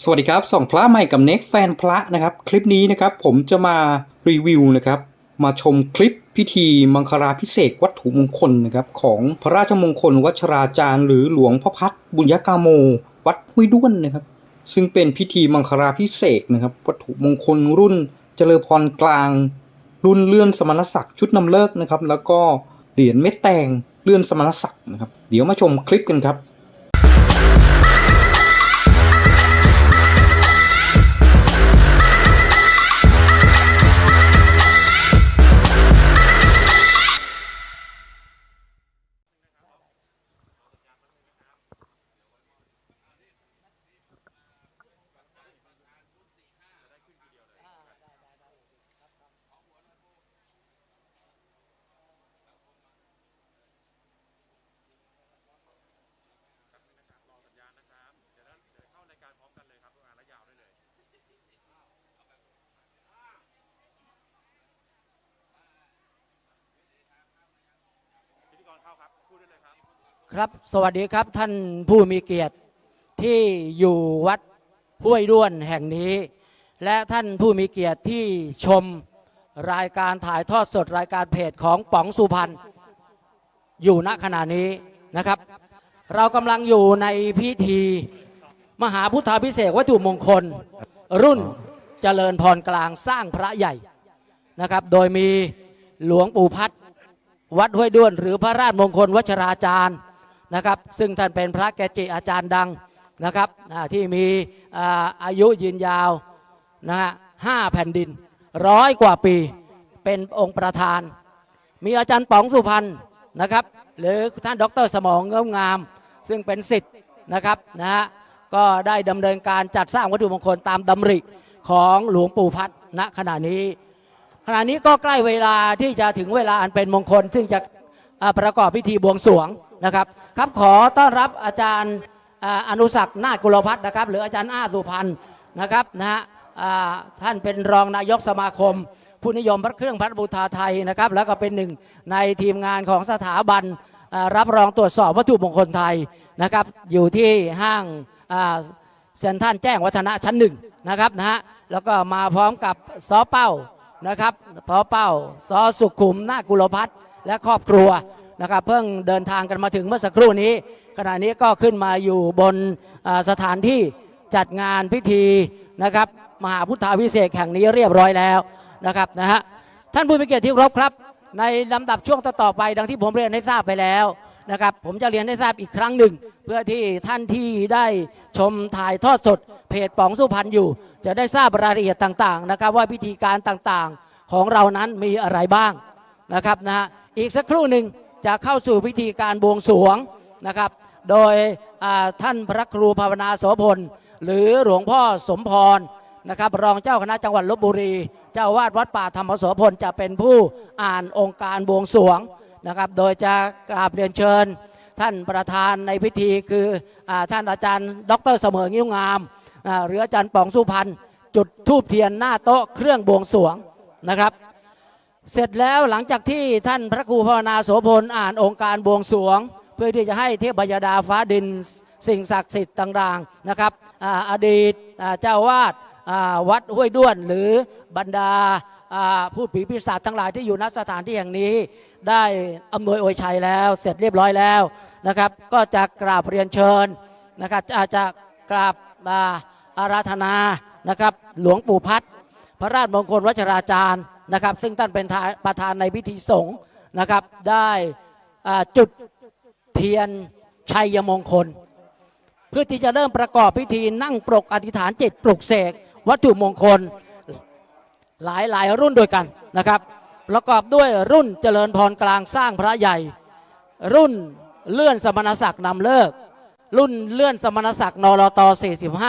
สวัสดีครับส่องพระใหม่กับเน็กแฟนพระนะครับคลิปนี้นะครับผมจะมารีวิวนะครับมาชมคลิปพิธีมังคลาพิเศษวัตถุมงคลนะครับของพระราชมงคลวัชราจารย์ หรือหลวงพ่อพัดบุญยกาโม วัดห้วยด้วนนะครับ ซึ่งเป็นพิธีมังคลาพิเศษนะครับวัตถุมงคลรุ่นเจริญพรกลาง รุ่นเลื่อนสมณศักดิ์ชุดนำเลิกนะครับแล้วก็เหรียญเม็ดแตงเลื่อนสมณศักดิ์นะครับเดี๋ยวมาชมคลิปกันครับ สวัสดีครับท่านผู้มีเกียรติที่อยู่วัดห้วยด้วนแห่งนี้ และท่านผู้มีเกียรติที่ชมรายการถ่ายทอดสดรายการเพจของป๋องสุพรรณอยู่ณขณะนี้นะครับ เรากำลังอยู่ในพิธี มหาพุทธาพิเศษวัตถุมงคล รุ่นเจริญพรกลางสร้างพระใหญ่นะครับ โดยมีหลวงปู่พัดวัดห้วยด้วน หรือพระราชมงคลวัชราจารย์ นะครับ ซึ่งท่านเป็นพระแกจิอาจารย์ดังนะครับที่มีอายุยืนยาวนะฮะห้าแผ่นดินร้อยกว่าปีเป็นองค์ประธาน มีอาจารย์ป๋องสุพรรณนะครับหรือท่านดรสมองเงามงาม ซึ่งเป็นสิทธิ์นะครับนะฮะก็ได้ดำเนินการจัดสร้างวัตถุมงคลตามดำริของหลวงปู่พัดณขณะนี้ ขณะนี้ก็ใกล้เวลาที่จะถึงเวลาอันเป็นมงคล ซึ่งจะประกอบพิธีบวงสรวง นะครับครับขอต้อนรับอาจารย์อนุศักนาฏกุลพัฒน์นะครับ หรืออาจารย์อ้าสุพรรณนะครับนะฮะท่านเป็นรองนายกสมาคม ผู้นิยมพระเครื่องพระบูชาไทยนะครับ แล้วก็เป็นหนึ่งในทีมงานของสถาบันรับรองตรวจสอบวัตถุมงคลไทยนะครับ อยู่ที่ห้างเซ็นทรัลแจ้งวัฒนะชั้นหนึ่งนะครับนะฮะแล้วก็มาพร้อมกับซอเป้านะครับพอเป้าซอสุขุมนาคกุลพัฒน์และครอบครัว นะครับเพิ่งเดินทางกันมาถึงเมื่อสักครู่นี้ ขณะนี้ก็ขึ้นมาอยู่บนสถานที่จัดงานพิธีนะครับมหาพุทธาวิเศษแห่งนี้เรียบร้อยแล้วนะครับนะฮะท่านผู้มีเกียรติที่ครพครับ ในลำดับช่วงต่อไป ดังที่ผมเรียนให้ทราบไปแล้วนะครับผมจะเรียนให้ทราบอีกครั้งหนึ่ง เพื่อที่ท่านที่ได้ชมถ่ายทอดสด เพจป๋องสุพรรณอยู่ จะได้ทราบรายละเอียดต่างๆนะครับว่าพิธีการต่างๆของเรานั้นมีอะไรบ้างนะครับนะฮะอีกสักครู่หนึ่ง จะเข้าสู่พิธีการบวงสรวงนะครับ โดยท่านพระครูภาวนาโสพล หรือหลวงพ่อสมพรนะครับ รองเจ้าคณะจังหวัดลบบุรี เจ้าวาดวัดป่าธรรมโสพลจะเป็นผู้อ่านองค์การบวงสรวงนะครับ โดยจะกราบเรียนเชิญ ท่านประธานในพิธีคืออท่านอาจารย์ ดรเสมองิ้วงามหรืออาจารย์ปองสุพรรณจุดทูบเทียนหน้าโต๊ะเครื่องบวงสรวงนะครับ เสร็จแล้วหลังจากที่ท่านพระครูภาวนาโสพลอ่านองค์การบวงสรวง เพื่อที่จะให้เทพยดาฟ้าดินสิ่งศักดิ์สิทธิ์ต่างๆนะครับออดีตเจ้าวาดวัดห้วยด้วนหรือบรรดาผู้ผีปีศาจทั้งหลายที่อยู่ณสถานที่แห่งนี้ ได้อำนวยอวยชัยแล้วเสร็จเรียบร้อยแล้วนะครับ ก็จะกราบเรียนเชิญนะครับอาจจะกราบอาอาราธนานะครับ หลวงปู่พัด พระราชมงคลวัชราจารย์นะครับ ซึ่งท่านเป็นประธานในพิธีสงฆ์นะครับ ได้จุดเทียนชัยมงคล เพื่อที่จะเริ่มประกอบพิธีนั่งปรกอธิษฐานจิตปลุกเสกวัตถุมงคลหลายหลายรุ่นด้วยกันนะครับ ประกอบด้วยรุ่นเจริญพรกลางสร้างพระใหญ่ รุ่นเลื่อนสมณศักดิ์นำเลิก รุ่นเลื่อนสมณศักดิ์นรต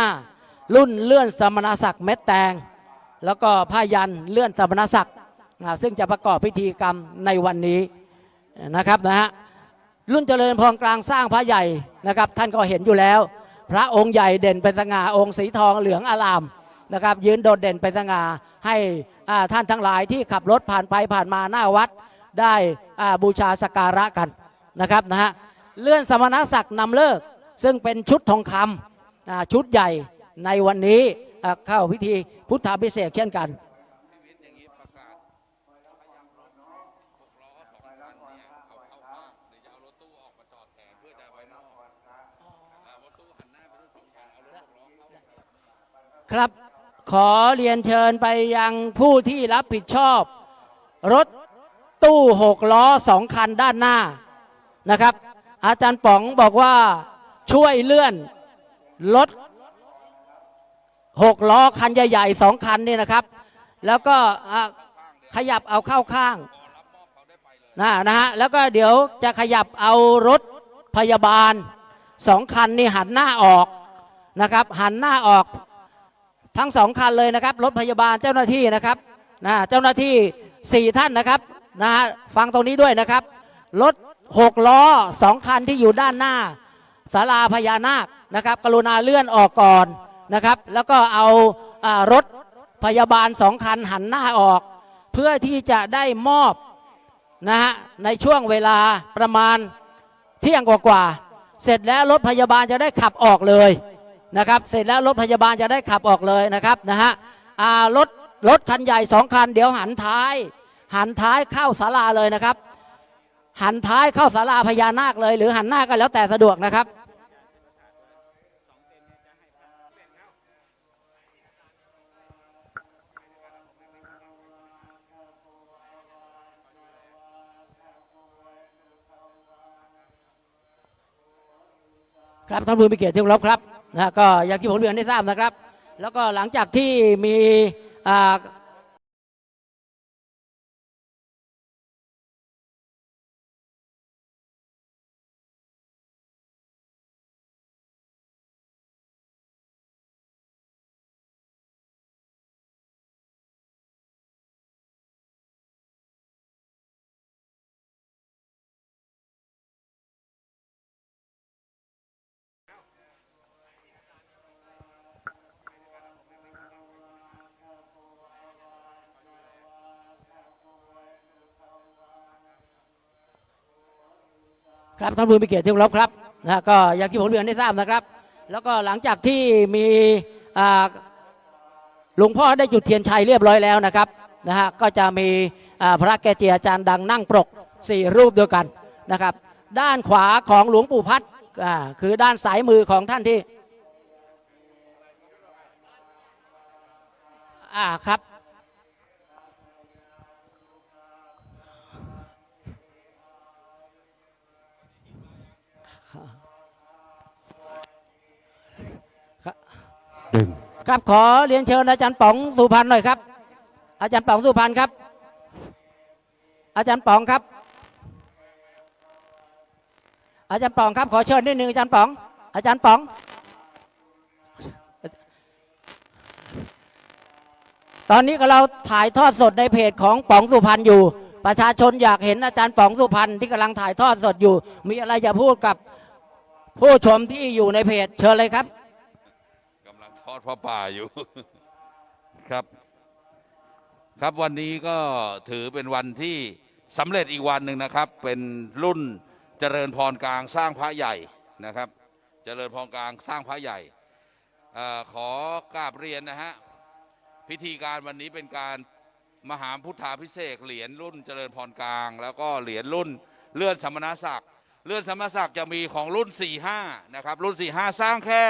45 รุ่นเลื่อนสมณศักดิ์เม็ดแตง แล้วก็ผ้ายันเลื่อนสมณศักดิ์ซึ่งจะประกอบพิธีกรรมในวันนี้นะครับนะฮะรุ่นเจริญพรกลางสร้างพระใหญ่นะครับ ท่านก็เห็นอยู่แล้ว พระองค์ใหญ่เด่นเป็นสง่าองค์สีทองเหลืองอลามนะครับยืนโดดเด่นเป็นสง่าให้ท่านทั้งหลายที่ขับรถผ่านไปผ่านมาหน้าวัดได้บูชาสกการะกันนะครับนะฮะเลื่อนสมณศักดิ์นำเลิกซึ่งเป็นชุดทองคำชุดใหญ่ในวันนี้ เข้าพิธีพุทธาพิเศษกเช่นกันครับขอเรียนเชิญไปยังผู้ที่รับผิดชอบ รถตู้หกล้อสองคันด้านหน้านะครับ อาจารย์ป๋องบอกว่าช่วยเลื่อนรถ หกล้อคันใหญ่ๆสองคันนี่นะครับ แล้วก็ขยับเอาเข้าข้างนะนะฮะแล้วก็เดี๋ยวจะขยับเอารถพยาบาลสองคันนี่หันหน้าออกนะครับหันหน้าออกทั้งสองคันเลยนะครับรถพยาบาลเจ้าหน้าที่นะครับนะเจ้าหน้าที่สี่ท่านนะครับนะฮะฟังตรงนี้ด้วยนะครับรถหกล้อสองคันที่อยู่ด้านหน้าศาลาพญานาคนะครับ กรุณาเลื่อนออกก่อน นะครับ แล้วก็เอาอารถพยาบาลสองคันหันหน้าออก เพื่อที่จะได้มอบนะฮะในช่วงเวลาประมาณเที่ยงกว่าๆเสร็จแล้วรถพยาบาลจะได้ขับออกเลยนะครับ เสร็จแล้วรถพยาบาลจะได้ขับออกเลยนะครับนะฮะรถรถคันใหญ่สองคัน เดี๋ยวหันท้าย หันท้ายเข้าศาลาเลยนะครับ หันท้ายเข้าศาลาพญานาคเลย หรือหันหน้าก็แล้วแต่สะดวกนะครับ ครับท่านผู้มีเกียรติที่เคารพครับนะก็อย่างที่ผมเรียนได้ทราบนะครับ แล้วก็หลังจากที่มี ครับท่านผู้มีเกียรติที่เคารพครับนะก็อย่างที่ผมเรียนได้ทราบนะครับ แล้วก็หลังจากที่มีหลวงพ่อได้จุดเทียนชัยเรียบร้อยแล้วนะครับนะฮะก็จะมีพระแกจิอาจารย์ดังนั่งปรกสี่รูปเดียกันนะครับ ด้านขวาของหลวงปู่พัดคือด้านสายมือของท่านที่อ่าครับ ครับขอเรียนเชิญอาจารย์ป๋องสุพรรณหน่อยครับ อาจารย์ป๋องสุพรรณครับ อาจารย์ป๋องครับ อาจารย์ป๋องครับขอเชิญนิดนึงอาจารย์ป๋อง อาจารย์ป๋อง ตอนนี้ก็เราถ่ายทอดสดในเพจของป๋องสุพรรณอยู่ ประชาชนอยากเห็นอาจารย์ป๋องสุพรรณที่กำลังถ่ายทอดสดอยู่ มีอะไรจะพูดกับผู้ชมที่อยู่ในเพจเชิญเลยครับ อดพระป่าอยู่ครับ ครับวันนี้ก็ถือเป็นวันที่สำเร็จอีกวันหนึ่งนะครับ เป็นรุ่นเจริญพรกลางสร้างพระใหญ่นะครับ เจริญพรกลางสร้างพระใหญ่อขอกราบเรียนนะฮะพิธีการวันนี้เป็นการมหาพุทธาพิเศษเหรียญรุ่นเจริญพรกลาง แล้วก็เหรียญรุ่นเลื่อนสมณศักดิ์เลื่อนสมณศักดิ์จะมีของรุ่น 45นะครับรุ่น 45 สร้างแค่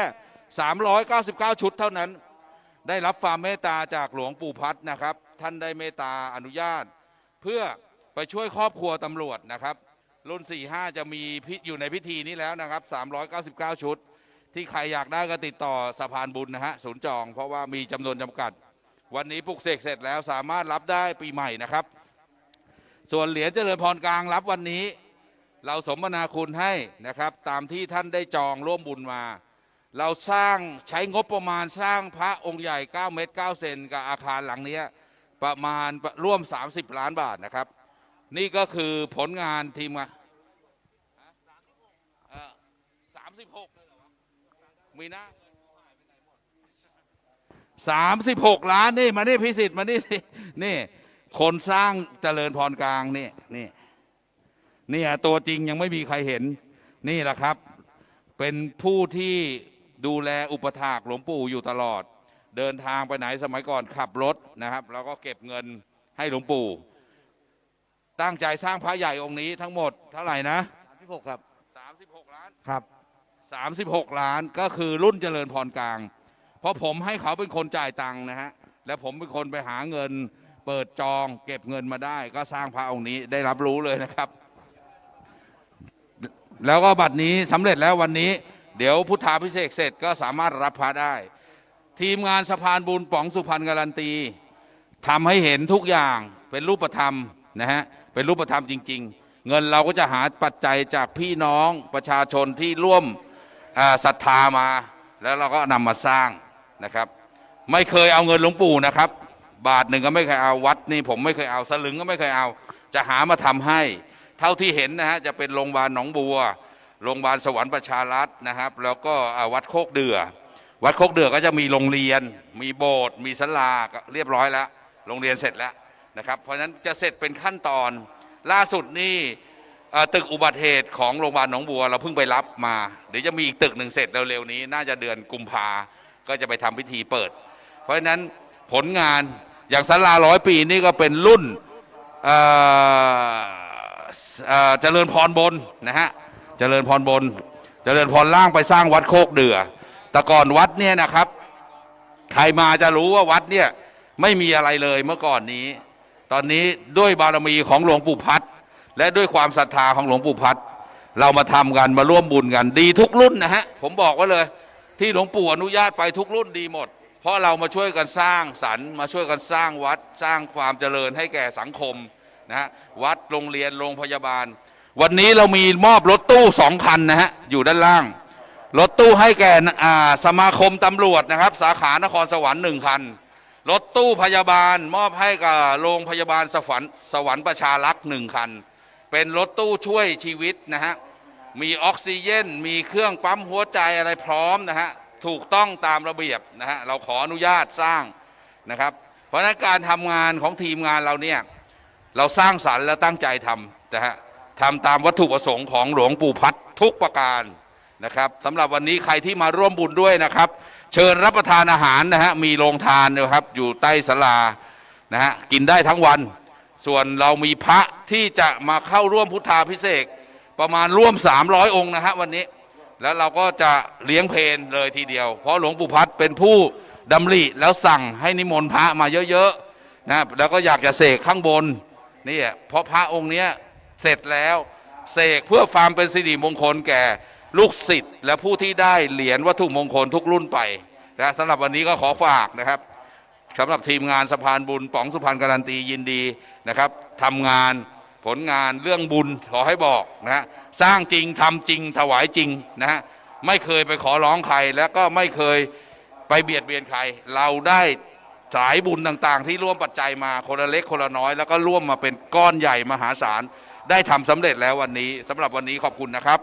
399 ชุดเท่านั้น ได้รับความเมตตาจากหลวงปู่พัดนะครับ ท่านได้เมตตาอนุญาต เพื่อไปช่วยครอบครัวตำรวจนะครับ รุ่น 45 จะมีพิอยู่ในพิธีนี้แล้วนะครับ 399 ชุด ที่ใครอยากได้ก็ติดต่อสะพานบุญนะฮะศูนย์จอง เพราะว่ามีจำนวนจำกัด วันนี้ปลุกเสกเสร็จแล้วสามารถรับได้ปีใหม่นะครับ ส่วนเหรียญเจริญพรกลางรับวันนี้ เราสมนาคุณให้นะครับ ตามที่ท่านได้จองร่วมบุญมา เราสร้างใช้งบประมาณสร้างพระองค์ใหญ่ 9 เมตร 9 เซนกับอาคารหลังนี้ประมาณร่วม 30 ล้านบาทนะครับ นี่ก็คือผลงานทีมงานสามสิบหกมีนะสามสิบหกล้านนี่มานี่พิสิทธิ์มานี่นี่ คนสร้างเจริญพรกลางนี่นี่นี่ตัวจริงยังไม่มีใครเห็นนี่แหละครับ เป็นผู้ที่ ดูแลอุปถากหลวงปู่อยู่ตลอด เดินทางไปไหนสมัยก่อนขับรถนะครับแล้วก็เก็บเงินให้หลวงปู่ ตั้งใจสร้างพระใหญ่องค์นี้ทั้งหมดเท่าไหร่นะ36ครับ36 ล้านครับ 36 ล้านก็คือรุ่นเจริญพรกลาง เพราะผมให้เขาเป็นคนจ่ายตังค์นะฮะและผมเป็นคนไปหาเงินเปิดจองเก็บเงินมาได้ ก็สร้างพระองค์นี้ได้รับรู้เลยนะครับ แล้วก็บัดนี้สำเร็จแล้ววันนี้ เดี๋ยวพุทธาพิเศษเสร็จก็สามารถรับพระได้ ทีมงานสะพานบุญป๋องสุพรรณการันตีทำให้เห็นทุกอย่างเป็นรูปธรรมนะฮะเป็นรูปธรรมจริง ๆ เงินเราก็จะหาปัจจัยจากพี่น้องประชาชนที่ร่วมศรัทธามา แล้วเราก็นำมาสร้างนะครับ ไม่เคยเอาเงินหลวงปู่นะครับ บาทหนึ่งก็ไม่เคยเอาวัดนี่ผมไม่เคยเอาสลึงก็ไม่เคยเอา จะหามาทำให้ เท่าที่เห็นนะฮะจะเป็นโรงพยาบาลหนองบัว โรงพยาบาลสวรรค์ประชารัฐนะครับ แล้วก็วัดโคกเดือ วัดโคกเดือก็จะมีโรงเรียน มีโบสถ์มีศาลาก็เรียบร้อยแล้ว โรงเรียนเสร็จแล้วนะครับ เพราะฉะนั้นจะเสร็จเป็นขั้นตอน ล่าสุดนี่ตึกอุบัติเหตุของโรงพยาบาลหนองบัวเราเพิ่งไปรับมา เดี๋ยวจะมีอีกตึกหนึ่งเสร็จเร็วๆนี้ น่าจะเดือนกุมภาก็จะไปทำพิธีเปิด เพราะฉะนั้นผลงานอย่างศาลาร้อยปีนี่ก็เป็นรุ่นเจริญพรบนนะฮะ เจริญพรบน เจริญพรล่างไปสร้างวัดโคกเดือแต่ก่อนวัดเนี่ยนะครับ ใครมาจะรู้ว่าวัดเนี่ยไม่มีอะไรเลยเมื่อก่อนนี้ ตอนนี้ด้วยบารมีของหลวงปู่พัดและด้วยความศรัทธาของหลวงปู่พัดเรามาทำกันมาร่วมบุญกันดีทุกรุ่นนะฮะผมบอกไว่าเลย ที่หลวงปู่อนุญาตไปทุกรุ่นดีหมด เพราะเรามาช่วยกันสร้างสรรค์มาช่วยกันสร้างวัดสร้างความเจริญให้แก่สังคมนะฮะวัดโรงเรียนโรงพยาบาล วันนี้เรามีมอบรถตู้สองคันนะฮะ อยู่ด้านล่าง รถตู้ให้แก่สมาคมตำรวจนะครับ สาขานครสวรรค์หนึ่งคัน รถตู้พยาบาลมอบให้กับโรงพยาบาลสวรรค์สวรรค์ประชารักษ์หนึ่งคัน เป็นรถตู้ช่วยชีวิตนะฮะ มีออกซิเจน มีเครื่องปั๊มหัวใจอะไรพร้อมนะฮะ ถูกต้องตามระเบียบนะฮะ เราขออนุญาตสร้างนะครับ เพราะฉะนั้นการทำงานของทีมงานเราเนี่ย เราสร้างสรรค์และตั้งใจทำนะฮะ ทำตามวัตถุประสงค์ของหลวงปู่พัดทุกประการนะครับสำหรับวันนี้ใครที่มาร่วมบุญด้วยนะครับ เชิญรับประทานอาหารนะฮะมีโรงทานนะครับอยู่ใต้ศาลานะฮะกินได้ทั้งวัน ส่วนเรามีพระที่จะมาเข้าร่วมพุทธาพิเศษประมาณร่วม 300 องค์นะฮะวันนี้แล้วเราก็จะเลี้ยงเพลนเลยทีเดียว เพราะหลวงปู่พัดเป็นผู้ดำริแล้วสั่งให้นิมนต์พระมาเยอะๆนะแล้วก็อยากจะเสกข้างบนนี่เพราะพระองค์เนี้ย เสร็จแล้วเสกเพื่อความเป็นสิริมงคลแก่ ลูกศิษย์และผู้ที่ได้เหรียญวัตถุมงคลทุกรุ่นไปนะสำหรับวันนี้ก็ขอฝากนะครับสำหรับทีมงานสะพานบุญป๋องสุพรรณการันตียินดีนะครับทำงานผลงานเรื่องบุญขอให้บอกนะสร้างจริงทำจริงถวายจริงนะฮะไม่เคยไปขอร้องใครแล้วก็ไม่เคยไปเบียดเบียนใคร เราได้สายบุญต่างๆ ที่ร่วมปัจจัยมาคนละเล็กคนละน้อย แล้วก็ร่วมมาเป็นก้อนใหญ่มหาศาล ได้ทำสำเร็จแล้ววันนี้สำหรับวันนี้ขอบคุณนะครับ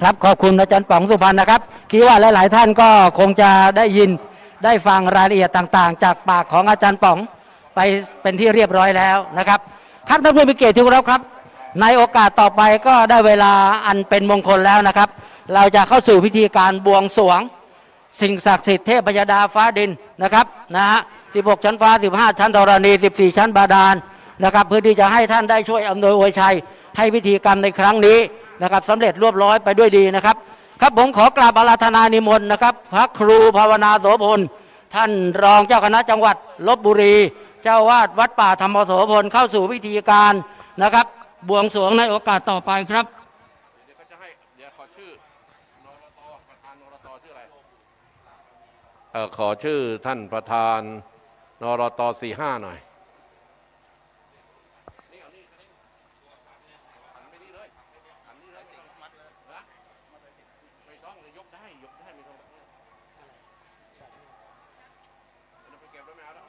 ครับขอบคุณอาจารย์ป๋องสุพรรณนะครับคิดว่าหลาย ๆ ท่านก็คงจะได้ยินได้ฟังรายละเอียดต่าง ๆ จากปากของอาจารย์ป๋องไปเป็นที่เรียบร้อยแล้วนะครับครับท่านผู้มีเกียรติที่เคารพครับ ในโอกาสต่อไปก็ได้เวลาอันเป็นมงคลแล้วนะครับ เราจะเข้าสู่พิธีการบวงสรวง สิ่งศักดิ์สิทธิ์เทพยดาฟ้าดินนะครับนะฮะ16 ชั้นฟ้า 15 ชั้นธรณี 14 ชั้นบาดาล นะครับเพื่อที่จะให้ท่านได้ช่วยอำนวยอวยชัย ให้พิธีกรรมในครั้งนี้นะครับสำเร็จรวบร้อยไปด้วยดีนะครับ ครับผมขอกราบอาราธนานิมนต์นะครับ พระครูภาวนาโสพลท่านรองเจ้าคณะจังหวัดลบบุรี เจ้าวาดวัดป่าธรรมโสพลเข้าสู่พิธีการนะครับ บวงสรวงในโอกาสต่อไปครับเดี๋ยวก็จะให้เดี๋ยวขอชื่อนรตประธานนรตชื่ออะไรเออขอชื่อท่านประธานนรตสี่ห้าหน่อย ไม่ต้องยกได้ยกได้ไม่ต้องไปเก็บแล้วไม่เอาแล้ว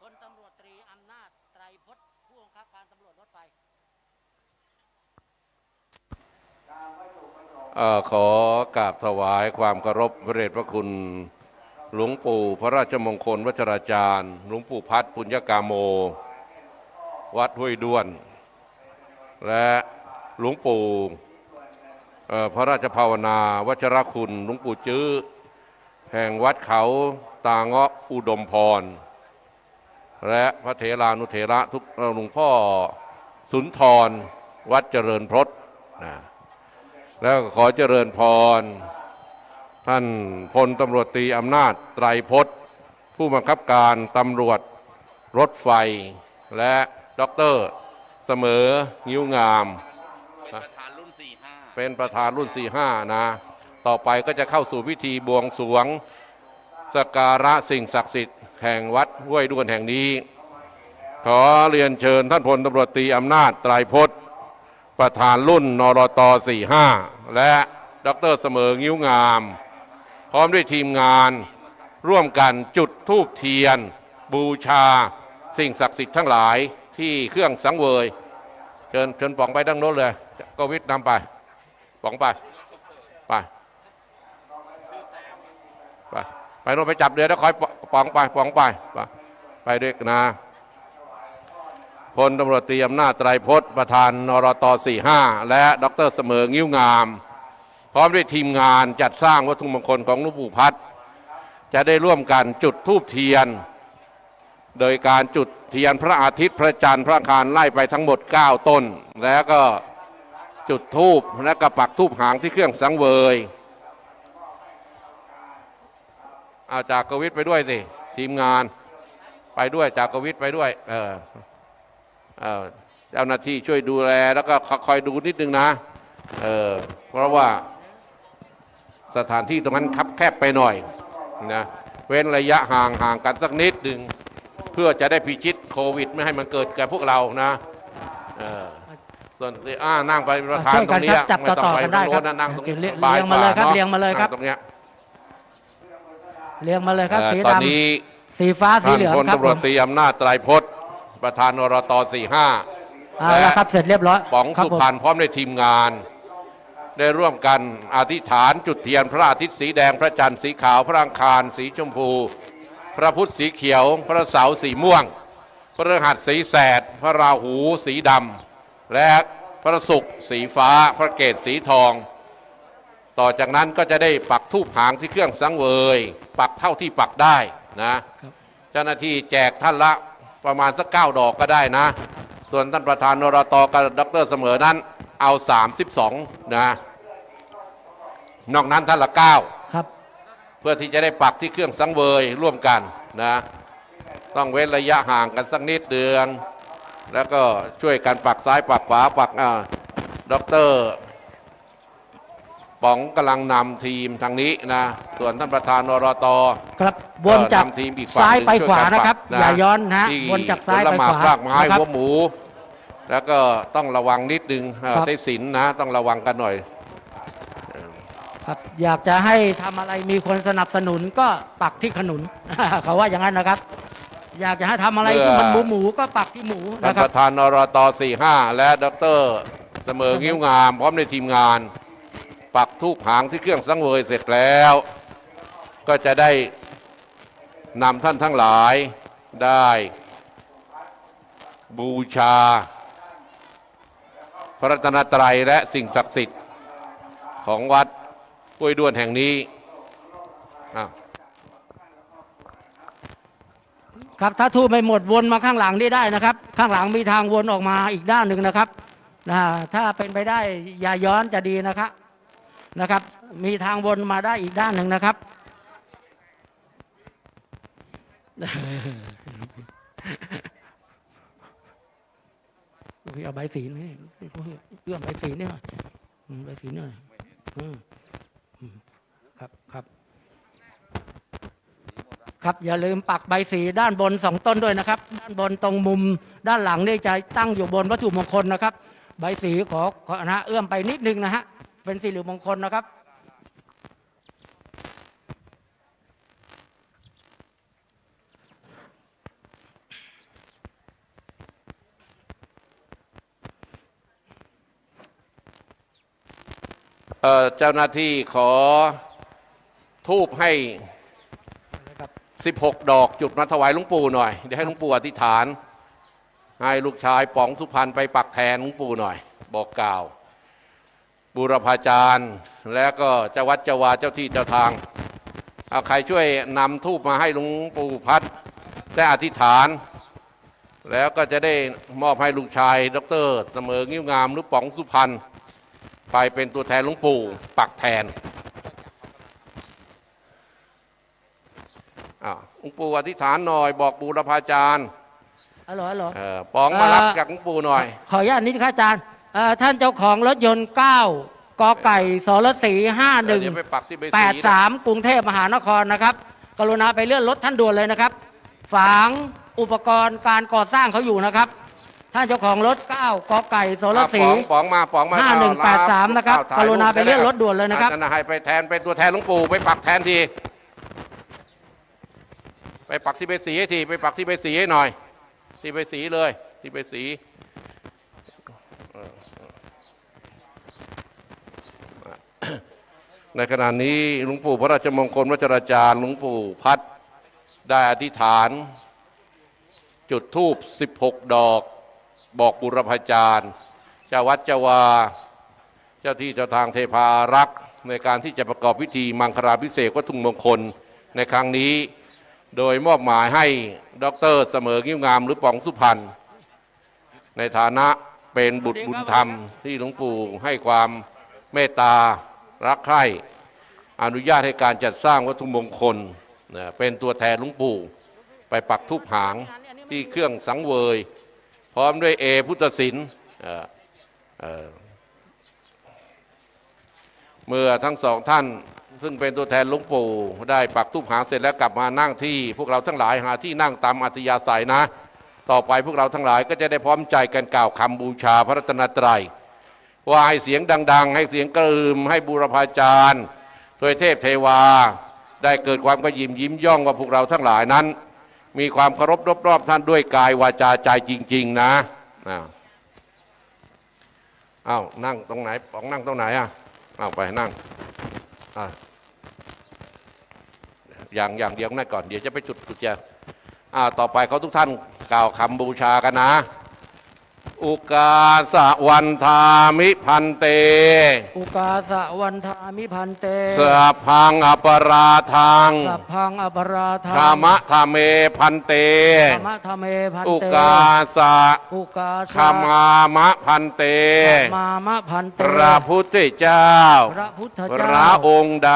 พลตำรวจตรีอำนาจ เอ่อ ขอกราบถวายความเคารพพระเดชพระคุณหลวงปู่พระราชมงคลวัชราจารย์ หลวงปู่พัฒปุญญกาโม วัดห้วยด้วน และหลวงปู่พระราชภาวนา วัชรคุณ หลวงปู่จื้อ แห่งวัดเขาตาเงาะอุดมพร และพระเถรานุเถระทุกหลวงพ่อสุนทร วัดเจริญพรตนะ แล้วขอเจริญพร ท่านพลตำรวจตีอำนาจไตรพจน์ ผู้บังคับการตำรวจรถไฟ และด็อกเตอร์เสมองิ้วงาม เป็นประธานรุ่น 45 เป็นประธานรุ่น 45 นะ ต่อไปก็จะเข้าสู่พิธีบวงสรวงสกการะสิ่งศักดิ์สิทธิ์แห่งวัดห้วยด้วนแห่งนี้ ขอเรียนเชิญท่านพลตำรวจตีอำนาจไตรพจน์ ประธานรุ่นนรต45 และดรเสมองิ้วงาม พร้อมด้วยทีมงาน ร่วมกันจุดธูปเทียน บูชา สิ่งศักดิ์สิทธิ์ทั้งหลายที่เครื่องสังเวย เชิญเชิญป๋องไปดังโน้นเลยก็วิทนำไปป๋องไป ไป ไปไปโน่นไปจับเรือแล้วคอยป๋องไปป๋องไป ไปไปด้วยกันนะ พลตำรวจตรีอำนาจไตรพจน์ประธานนรต45 และดรเสมองิ้วงาม พร้อมด้วยทีมงานจัดสร้างวัตถุมงคลของหลวงปู่พัดจะได้ร่วมกันจุดธูปเทียน โดยการจุดเทียนพระอาทิตย์พระจันทร์พระอังคารไล่ไปทั้งหมด 9 ต้น แล้วก็จุดธูปและกระปักธูปหางที่เครื่องสังเวยเอาจากกวิทย์ไปด้วยสิทีมงานไปด้วยจากกวิทย์ไปด้วย เออ เอ่อเจ้าหน้าที่ช่วยดูแลแล้วก็คอยดูนิดนึงนะเออเพราะว่าสถานที่ตรงนั้นคับแคบไปหน่อยนะเว้นระยะห่างห่างกันสักนิดหนึ่งเพื่อจะได้พิชิตโควิด ไม่ให้มันเกิดแก่พวกเรานะเออส่วนที่อ่านั่งไปประธานช่วยตรกันงเนี้คยรับจับไม่ต้องต่อไปๆกันตรได้งครัโน้บนนะนั่งตรงนี้เรียงสบายเรียงมาเลยครับกว่เรียงมาเลยครับนั่ตรงเนี้ยเรียงมาเลยครับเอ่อสีตอนดำนี้สีฟ้าสีท่านเหลืองพลครับตำรผวจมตรีอำนาจไตรพจน์ ประธานนรต45เอาละครับเสร็จเรียบร้อยป๋องครับสุผมพรรณพร้อมในทีมงาน ได้ร่วมกันอธิษฐานจุดเทียนพระอาทิตย์สีแดงพระจันทร์สีขาวพระอังคารสีชมพู พระพุธสีเขียว พระเสาร์สีม่วง พระฤหัสสีแสด พระราหูสีดำและพระศุกร์สีฟ้า พระเกศสีทอง ต่อจากนั้นก็จะได้ปักทูปหางที่เครื่องสังเวย ปักเท่าที่ปักได้นะ เจ้าหน้าที่แจกท่านละ ประมาณสักเก้าดอกก็ได้นะ ส่วนท่านประธานนรตกับดรเสมอนั้นเอา 32 นะ นอกนั้นท่านละ 9 ครับ เพื่อที่จะได้ปักที่เครื่องสังเวยร่วมกันนะ ต้องเว้นระยะห่างกันสักนิดเดือน แล้วก็ช่วยกันปักซ้ายปักขวาปักอ่าด็อกเตอร์ ป๋องกำลังนำทีมทางนี้นะ ส่วนท่านประธานนรตครับวนจากเอ่อนำทีมอีกฝั่งซ้ายหนึ่งไปขวาช่วยกันะครับปักอย่าย้อนนะฮะที่วนจากซ้ายผลไปหมากขวารากไม้นะครับหัวหมู แล้วก็ต้องระวังนิดนึงเอ่อครับใช้สินนะ ต้องระวังกันหน่อยครับอยากจะให้ทำอะไรมีคนสนับสนุนก็ปักที่ขนุนเขาว่าอย่างนั้นนะครับ อยากจะให้ทำอะไรที่มันหมูหมูๆก็ปักที่หมูท่านนะครัปบระธานนรต45และดรเสมองิ้วงาม พร้อมในทีมงาน ปักทูปหางที่เครื่องสังเวยเสร็จแล้ว ก็จะได้นำท่านทั้งหลายได้ บูชา พระรัตนตรัยและสิ่งศักดิ์สิทธิ์ของวัดห้วยด้วนแห่งนี้ครับถ้าทูบไม่หมดวนมาข้างหลังนี่ได้นะครับ ข้างหลังมีทางวนออกมาอีกด้านหนึ่งนะครับนะถ้าเป็นไปได้อย่าย้อนจะดีนะครับ นะครับ มีทางวนมาได้อีกด้านหนึ่งนะครับพี่เอาใบสีนี่เอื้อมใบสีนี่มาอืมใบสีนี่หน่อยครับครับครับอย่าลืมปักใบสีด้านบนสองต้นด้วยนะครับ ด้านบนตรงมุมด้านหลังนี่จะตั้งอยู่บนวัตถุมงคลนะครับ ใบสีขอขอนะเอื้อมไปนิดนึงนะฮะ เป็นสีเหลืองมงคลนะครับเอ่อเจ้าหน้าที่ขอทูบให้ 16 ดอกจุดมาถวายหลุงปู่หน่อย เดี๋ยวให้หลุงปู่อธิษฐาน ให้ลูกชายป๋องสุพรรณไปปักแทนหลุงปู่หน่อย บอกกล่าว บูรพาจารย์ และก็เจ้าวัดเจ้าวาเจ้าที่เจ้าทางเอาใครช่วยนำทูบมาให้หลุงปู่พัดได้อธิษฐาน แล้วก็จะได้มอบให้ลูกชาย ดร เสมองิ้วงามหรือป๋องสุพรรณไปเป็นตัวแทนหลุงปู่ปักแทนอ้าวหลุงปู่อธิษฐานหน่อยบอกบูรพาจารย์ฮัลโหลฮัลโหลเออป๋องมารับเอ่อจากหลุงปู่หน่อย ขออนุญาตนิดครับอาจารย์เอ่อ ท่านเจ้าของรถยนต์ 9กอไก่สรสีเดี๋ยวไปปักที่ใบสีนะ5183 กรุงเทพมหานครนะครับ กรุณาไปเลื่อนรถท่านด่วนเลยนะครับ ฝางอุปกรณ์การก่อสร้างเขาอยู่นะครับ ท่านเจ้าของรถ 9กอไก่สรอะสีป๋องป๋องมาป๋องมาห้าหนึ่งแปดสามนะครับถ่ยกรุณาไปเลื่อนรถด่วนเลยนะครับอาจารย์ให้ไปแทนเป็นตัวแทนหลุงปู่ไปปักแทนที ไปปักที่ใบสีให้ทีไปปักที่ใบสีให้หน่อย ที่ใบสีเลย ที่ใบสีเออเออ ในขณะนี้หลวงปู่พระราชมงคลวัชราจารย์หลวงปู่พัดได้อธิษฐาน จุดธูป 16 ดอก บอกบุรพาจารย์ เจ้าวัดเจ้าวา เจ้าที่เจ้าทางเทพารักษ์ในการที่จะประกอบพิธีมังคลาพิเศษวัตถุมงคลในครั้งนี้ โดยมอบหมายให้ดรเสมองิ้วงามหรือปองสุพรรณในฐานะเป็นบุตรบุญธรรมที่หลวงปู่ให้ความเมตตา รักใคร่อนุญาตให้การจัดสร้างวัตถุมงคลนะเป็นตัวแทนหลวงปู่ไปปักทุบหางที่เครื่องสังเวย พร้อมด้วยเอพุทธศิลป์เมื่อทั้งสองท่าน ซึ่งเป็นตัวแทนหลวงปู่ ได้ปักทุบหางเสร็จแล้วกลับมานั่งที่ พวกเราทั้งหลายหาที่นั่งตามอัธยาศัยนะ ต่อไปพวกเราทั้งหลายก็จะได้พร้อมใจกันกล่าวคำบูชาพระรัตนตรัย ว่าให้เสียงดัง ๆ ให้เสียงกระอืมให้บูรพาจารย์ทวยเทพเทวา ได้เกิดความกระยิมยิ้มย่องว่าพวกเราทั้งหลายนั้น มีความเคารพรอบๆท่านด้วยกายวาจาใจจริง ๆ นะอ้าวอ้านั่งตรงไหนปองนั่งตรงไหนอะอ้าไปนั่งอะอย่างอย่างเดียวนั่นก่อนเดี๋ยวจะไปจุดกุญแจอ่าต่อไปเขาทุกท่านกล่าวคำบูชากันนะ อุกาสะวันทามิพันเต อุกาสะวันทามิพันเตสะพังอปราทังสัพพังอปราทาธรรมะธรรมเมพันเต ธรรมะธรรมเมพันอุเตกาสะอุกาขมามะพันเต มามะพันเตพระพุทธเจ้า พระพุทธพเจ้าระองค์ใด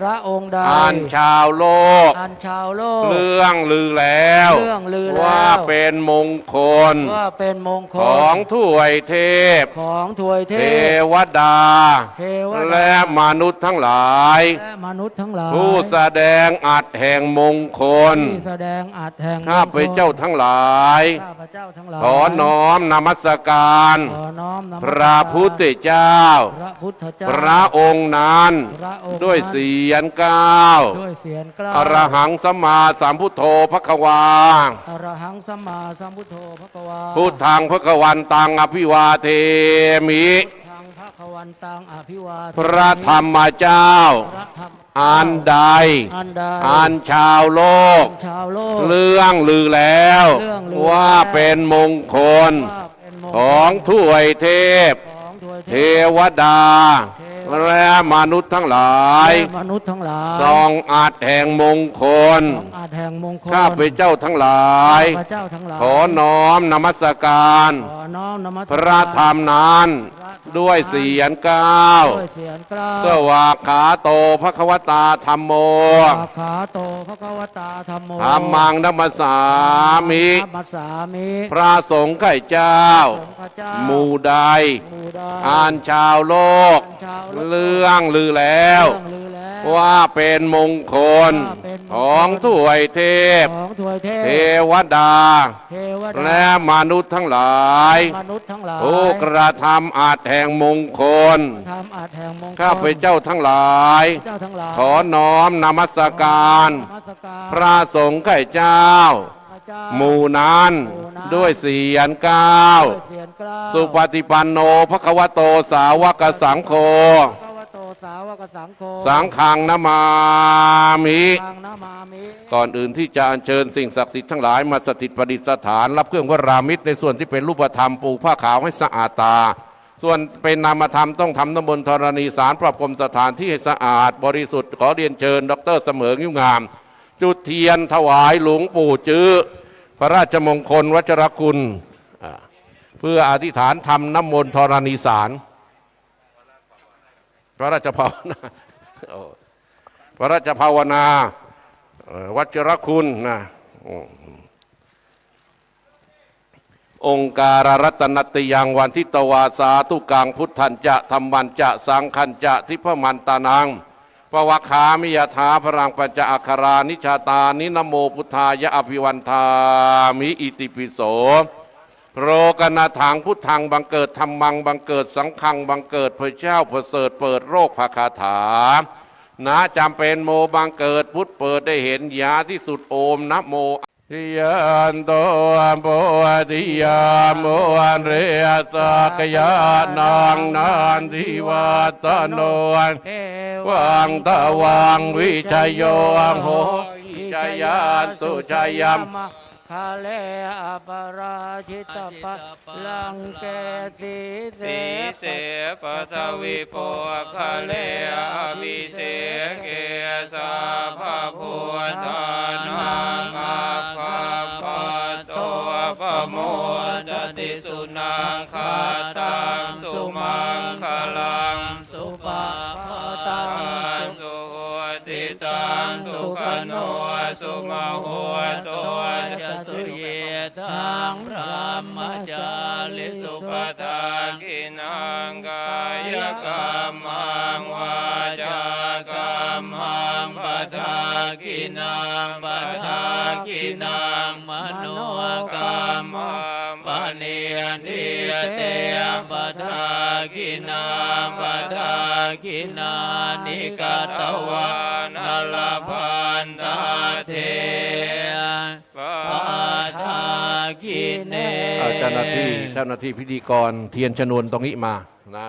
พระองค์ใดอันชาวโลก อันชาวโลก เรื่องลือแล้ว เรื่องลือแล้ว ว่าเป็นมงคล ว่าเป็นมงคขล องถ้วยเทพ ของถวยเทเทพวดา เทวดา และมนุษย์ทั้งหลาย และมนุษย์ทั้งหลาย ผู้แสดงอัดแห่งมงคล ที่แสดงอัดแห่งข้าพเจ้าทั้งหลาย ข้าพเจ้าทั้งหลาย ขอน้อมนมัสการ ขอน้อมนมัสพการระพุทธเจ้า พระพุทธเจ้า พระองค์นั้น พระองค์ด้วยนั้นเสียงก้าวด้วยเสียงกล้าอรหังสัมมาสัมพุทโธพระควา อรหังสัมมาสัมพุทโธพระกวาพุทธังพระกวันตังอภิวาเทมิทางพระควันตังอภิวาทพระธรรมเจ้า พระธรรม อันใด อันใดอันชาวโลก ชาวโลก เรื่องลือแล้ว เรื่องลือว่าเป็นมงคล ว่าเป็นมงคลของถ้วยเทพ ของถวยเทวดา และมนุษย์ทั้งหลายและมนุษย์ทั้งหลายทรงอาจแห่งมงคลทรงอาจแห่งมงคลข้าพเจ้าทั้งหลายข้าพเจ้าทั้งหลายขอน้อมนมัสการขอน้อมนมัสพระธรรมนั้น ด้วยเสียงก้าวด้วยเสียงกล้าสวากขาโตพระควตาธรรมโมสาขาโตพระกวตาธรรมโมธรรมังนัมสสามิธรรมัสสามิพระสงฆ์ไข่เจ้าสงฆ์พระเจ้าหมู่ใดหมู่ใด อ่านชาวโลกชาวโลก เรื่องลือแล้วเรื่องลือแล้ วว่าเป็นมงคลว่าเป็นมงคลของถ้วยเทพของถวยเทเทพวดาเทวดา และมนุษย์ทั้งหลายมนุษย์ทั้งหลายผู้กระทำอาจแห่งมงคลทำอาจแห่งมงคลข้าพเจ้าทั้งหลายเจ้าทั้งหลาย ขอน้อมนมัสการนมัสการพระสงฆ์ไข่เจ้าพระเจ้าหมู่นั้นหมู่นั้นด้วยเสียงก้าวด้วยเสียงกล้าวสุปฏิปันโนภควโตสาวกสังโฆ พระวโตสวกสังโฆสังฆังนามามิทางนามามิก่อนอื่นที่จะอัญเชิญสิ่งศักดิ์สิทธิ์ทั้งหลายมาสถิตประดิษฐาน รับเครื่องวรามิตรในส่วนที่เป็นรูปธรรมปลูกผ้าขาวให้สะอาดตา ส่วนเป็นนามธรรมต้องทำน้ำมนต์ธรณีสารปรับปรมสถานที่ให้สะอาด บริสุทธิ์ขอเรียนเชิญ ดรเสมองิ้วงาม จุดเทียนถวายหลวงปู่จื้อพระราชมงคลวัชรคุณอ่าเพื่ออธิษฐานทำน้ำมนต์ธรณีสาร พระราชภาวนาพระราชภาวนาวัชรคุณนะองค์การรัตนติยังวันทิตวาสาทุกังพุทธันจะธรรมันจะสังคันจะทิพมันตานังปวคามิยถาพรังปัญจอัครานิชาตานินโมพุทธายะอภิวันทามิอิติปิโส โรกนาถังพุทธังบังเกิดธรรมังบังเกิดสังฆังบังเกิดพระเจ้าประเสริฐเปิดโรคภาคาถานะจำเป็นโมบังเกิดพุทธเปิดได้เห็นยาที่สุดโอมนะโมทิยันโตโพธิยามโมอันเรสักยานังนันทิวัตโนเอวังตะวังวิชยโยองโหวิชยานสุชยัม คาเลอปราชิตปะลังเกสีเสสีเสปทวิโปคะเลอภิเสเกสาภาพุทธานังอาคาปะโตปะโมจติสุนังคาตังสุมังคลังสุปาปตังสุสุติตังสุขโนสุมาหัวโตจะสุเยทั งพระมจาลิสุปทากินังกายกรรมังวาจากรรมังปทากินังปทากินังมโนกรรมังปเนียนิยเตปทากินังปทากินานิกาตวานลพันตาเท เนเอาเจ้าหน้าที่เจ้าหน้าที่พิธีกรเทียนชนวนตรงนี้มานะ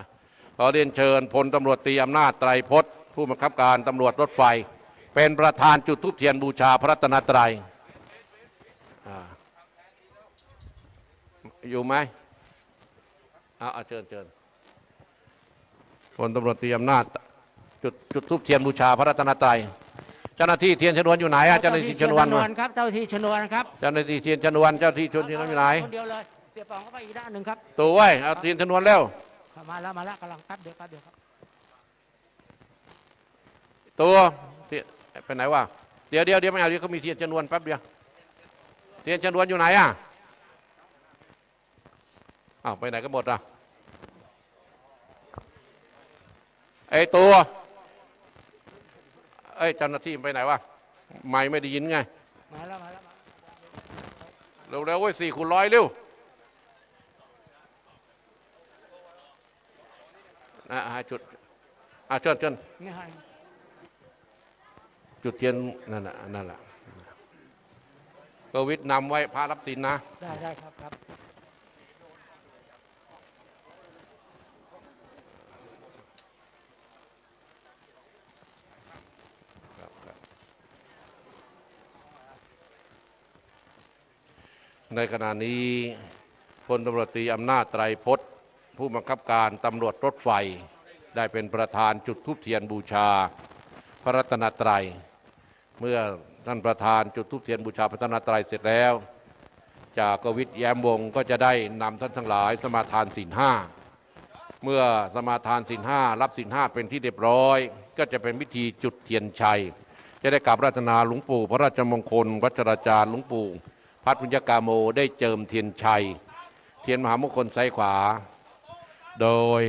ขอเรียนเชิญพลตำรวจตรีอำนาจไตรพจน์ ผู้บังคับการตำรวจรถไฟ เป็นประธานจุดทุบเทียนบูชาพระรัตนตรัยอ่าอยู่ไหมเอาเอาเชิญเชิญพลตำรวจตรีอำนาจจุดจุดทุบเทียนบูชาพระรัตนตรัย เจ้าหน้าที่เทียนชนวนอยู่ไหนอะเจ้าหน้าที่ชนวนครับเจ้าหน้าที่ชนวนครับเจ้าหน้าที่เทียนชนวนเจ้าหน้าที่ชนวนอยู่ไหนคนเดียวเลยเสียปองเข้าไปอีกด้านหนึ่งครับตัวไว้ยเอาเทียนชนวนเร็วมาแล้วมาแล้วกำลังแป๊บเดียวแป๊บเดียวครับตัวเทียนไปไหนวะเดี๋ยวเดี๋ยวเดี๋ยวไม่เอาเดี๋ยวเขามีเทียนชนวนแป๊บเดียวเทียนชนวนอยู่ไหนอะอ้าวไปไหนกันหมดอะไอ้ตัว ไอ้ยเจ้าหน้าที่ไปไหนวะไม่ไม่ได้ยินไงมาแล้วมาแล้วเร็วเร็วเว้ยสี่คูณร้อยเร็วอะให้จุดอะเชิญเชิญนี่ให้จุดเทียนนั่นแหละนั่นแหละกวิทนำไว้พระรับศีลนะ ได้ได้ครับครับ ในขณะนี้พลตำรวจตรีอำนาจไตรพจน์ ผู้บังคับการตำรวจรถไฟ ได้เป็นประธานจุดทุบเทียนบูชา พระรัตนตรัย เมื่อท่านประธานจุดทุบเทียนบูชาพระรัตนตรัยเสร็จแล้ว จากกวิทแย้มวงก็จะได้นำท่านทั้งหลายสมาทานศีลห้าเมื่อสมาทานศีลห้ารับศีลห้าเป็นที่เรียบร้อย ก็จะเป็นพิธีจุดเทียนชัย จะได้กราบอาราธนาหลวงปู่ พระราชมงคล วัชราจารย์หลวงปู่ พัฒน์ ปุญญกาโมได้เจิมเทียนชัย เทียนมหามงคลซ้ายขวา โดย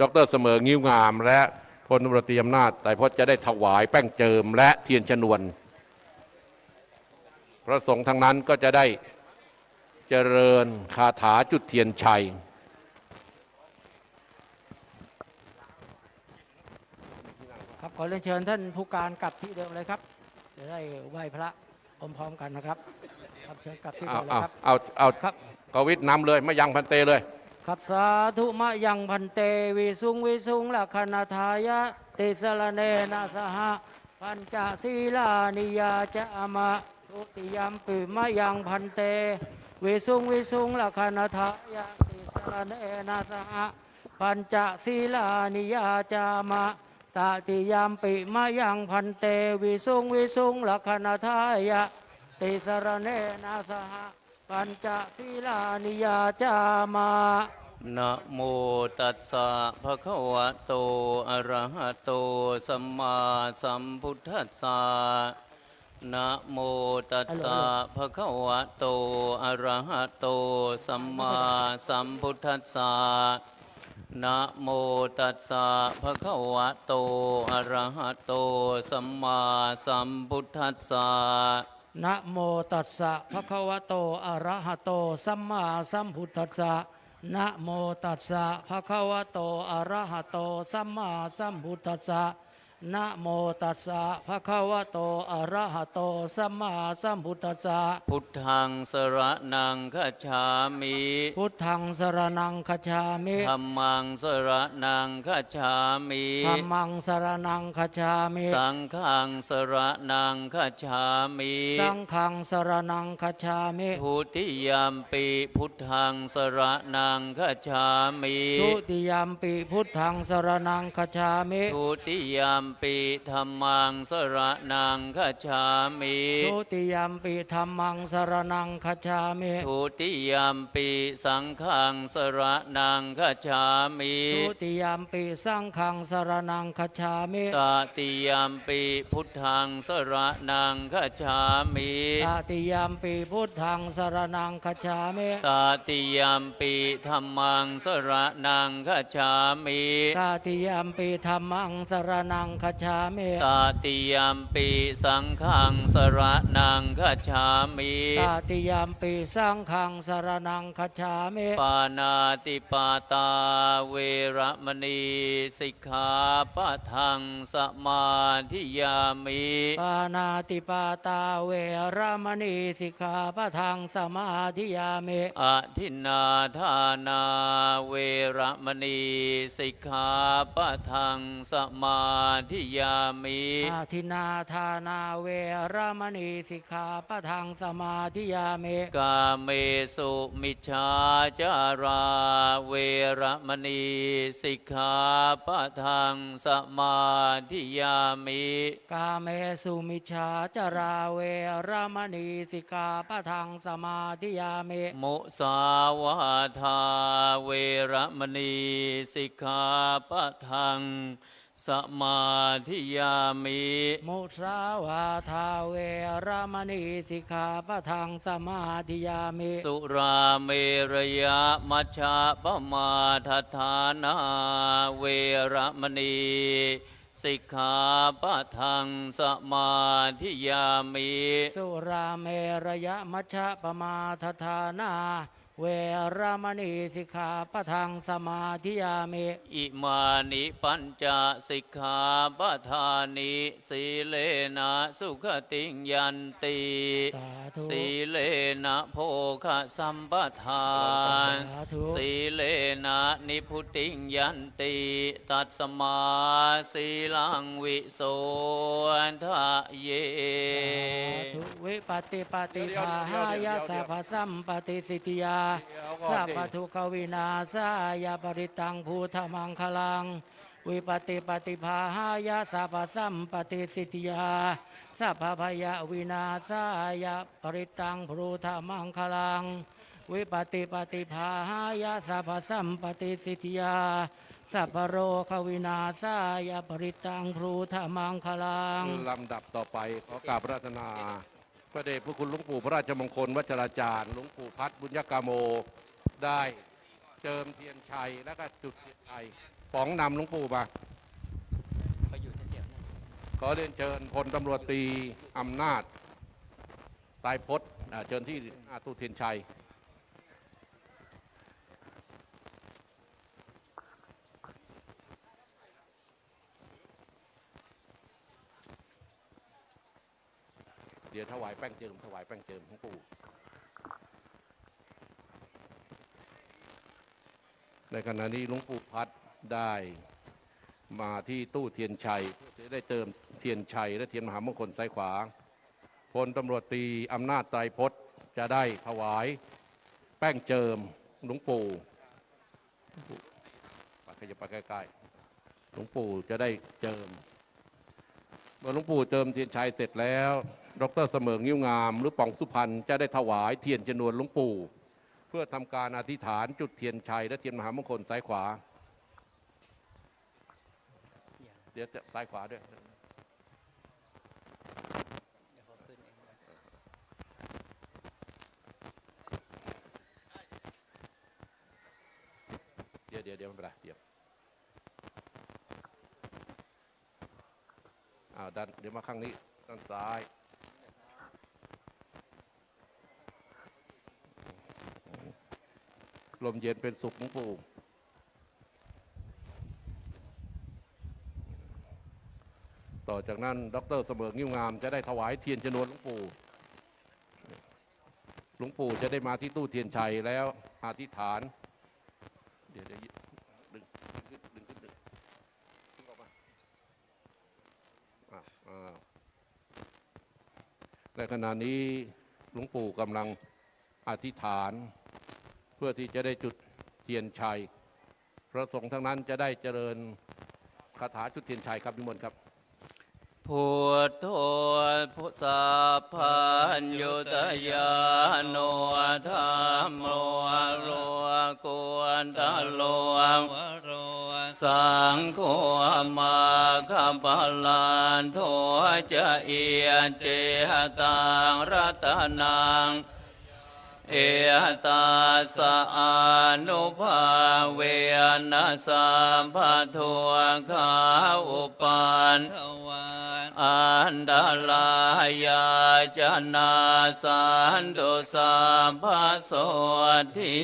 ดรเสมิงยิ้วงาม และพลตำรวจตรีอำนาจไตรพจน์จะได้ถวายแป้งเจิมและเทียนชนวน พระสงฆ์ทั้งนั้นก็จะได้เจริญคาถาจุดเทียนชัยครับขอเรียนเชิญท่านผู้การกลับที่เดิมเลยครับจะได้ไหว้พระพร้อมๆกันนะครับ ครับเชิญกลับที่เอาเดิมเลยเอาครับ เอาเอาครับ กวิทนำเลยไม่ยังพันเตเลย ครับสาธุมะยังพันเตวิสุงวิสุงลักขณทายะเตติสรเนนะสหปัญจศีลานิยาจะมะทุติยมปิมะยังพันเตวิสุงวิสุงลักขณทายาติสรเนนะสหปัญจศีลานิยาจามะตติยามปิมะยังพันเตวิสุงวิสุงลักขณทายา ติสรเนนะสหปัญจศีลานิยาจามะนะโมตัสสะภะคะวะโต อะระหะโต สัมมาสัมพุทธัสสะนะโมตัสสะภะคะวะโต อะระหะโต สัมมาสัมพุทธัสสะนะโมตัสสะภะคะวะโต อะระหะโต สัมมาสัมพุทธัสสะ นะโมตัสสะภะคะวะโตอะระหะโต สัมมาสัมพุทธัสสะนะโมตัสสะภะคะวะโตอะระหะโต สัมมาสัมพุทธัสสะ นะโมตัสสะภะคะวะโตอะระหะโตสัมมาสัมพุทธัสสะพุทธังสรนังคัจฉามิพุทธังสรนังคจฉามิธัมมังสรนังคัจฉามิธัมมังสรนังคจฉามิสังฆังสรนังคัจฉามิสังฆังสรนังคจฉามิทุติยามปีพุทธังสรนังคัจฉามิทุติยามปิพุทธังสรนังคจฉามิทุติยามปีธรรมังสรนังคัจฉามิทุติยามปิธรรมังสรนังคจฉามิทุติยามปีสังฆังสรนังคัจฉามิทุติยามปิสังฆังสรนังคจฉามิตติยามปีพุทธังสรนังคัจฉามิตติยามปิพุทธังสรนังคจฉามิตติยามปีธรรมังสรนังคัจฉามิตติยามปิธรรมังสรนังคจฉามิตติยามปีสังฆังสรนังคัจฉามิตติยามปิสังฆังสรนังคจฉามิปานาติปาตาเวระมณีสิกขาปะทังสมาธิยามิปานาติปาตาเวรมณีสิกขาปะทังสมาธิยามิอทินนาทานาเวระมณีสิกขาปะทังสมาธิยามิอาทินาทานาเวรมณีสิกขาปะทังสมาธิยามิกาเมสุมิจฉาจาราเวระมณีสิกขาปะทังสมาธิยามิกาเมสุมิชฌาจาราเวรมณีสิกขาปะทังสมาธิยามิมุสาวาทาเวระมณีสิกขาปะทัง สมาธิยามิมุสาวาทาเวรมณีสิกขาปะทังสมาธิยามิ สุราเมรยะมัชฌะปมาทฐานาเวระมณีสิกขาปะทังสมาธิยามิ สุราเมรยะมัชฌะปมาทฐานา เวรมณีสิกขาปะทังสมาธิยามิอิมานิปัญจสิกขาปทานิสีเลนะสุขติงยันติสาธุสีเลนะโภคะสัมปทานสาธุ สีเลนะนิพุติงยันติตัดสมาสีลังวิโสทะเย สาธุวิปติปฏิภาหายาสัพพสัมปติสิทธิยาสัพพทุกขวินาศายาปริตังภูธมังคลัง วิปติปฏิภาหายาสัพพสัมปติสิทธิยาสัพพพยาวินาศายาปริตังภูธมังคลัง วิปติปฏิภาหายาสัพพสัมปติสิทธิยาสัพพโรควินาศายาปริตังภูธมังคลังลำดับต่อไปขอกราบระราชนา พระเดชพระคุณหลวงปู่พระราชมงคลวัชราจารย์หลวงปู่พัฒน์บุญยกาโมได้เจิมเทียนชัยแล้วก็จุดเทียนชัยป๋องนำหลวงปู่มาขอเรียนเชิญพลตำรวจตรีอำนาจตายพศเชิญที่อาตู้เทียนชัย ดี๋ยวถวายแป้งเจิมถวายแป้งเจิมหลวงปู่ในขณะนี้หลวงปู่พัดได้มาที่ตู้เทียนชัยเพื่อจะได้เจิมเทียนชัยและเทียนมหามงคลซ้ายขวาพลตำรวจตรีอำนาจไตรพจน์จะได้ถวายแป้งเจิมหลวงปู่ไปขยับไปใกล้ๆหลวงปู่จะได้เจิมเมื่อหลวงปู่เจิมเทียนชัยเสร็จแล้ว ดรเสมิงยิ้วงาม หรือป่องสุพรรณจะได้ถวายเทียนชนวนหลวงปู่ เพื่อทำการอธิษฐานจุดเทียนชัยและเทียนมหามงคลซ้ายขวา เดี๋ยวจะซ้ายขวาด้วยเดี๋ยวเดี๋ยวเดี๋ยวไม่เป็นไรเดี๋ยวอ้าวดันเดี๋ยวมาข้างนี้ด้านซ้าย ลมเย็นเป็นสุขหลวงปู่ต่อจากนั้นดรเสมองิ้วงามจะได้ถวายเทียนจำนวนหลวงปู่ หลวงปู่จะได้มาที่ตู้เทียนชัยแล้วอธิษฐาน เดี๋ยวเดี๋ยวดึงดึงขึ้นดึงขึ้นดึงดึงออกมาอ่าในขณะนี้หลวงปู่กำลังอธิษฐานเพื่อที่จะได้จุดเทียนชัย พระสงฆ์ทั้งนั้นจะได้เจริญคาถาจุดเทียนชัยครับนิมนต์ครับพุทโธพุทธาพันยุตยาโนธรรมโมโลกวนตะโลวโรสังโฆมาคัปลันโทจะเอียเจตังรัตนัง เอตาสะอานุภาเวนัสสัมปทุขาอุปันอันดาลายาจนาสันตุสัมภโสทิ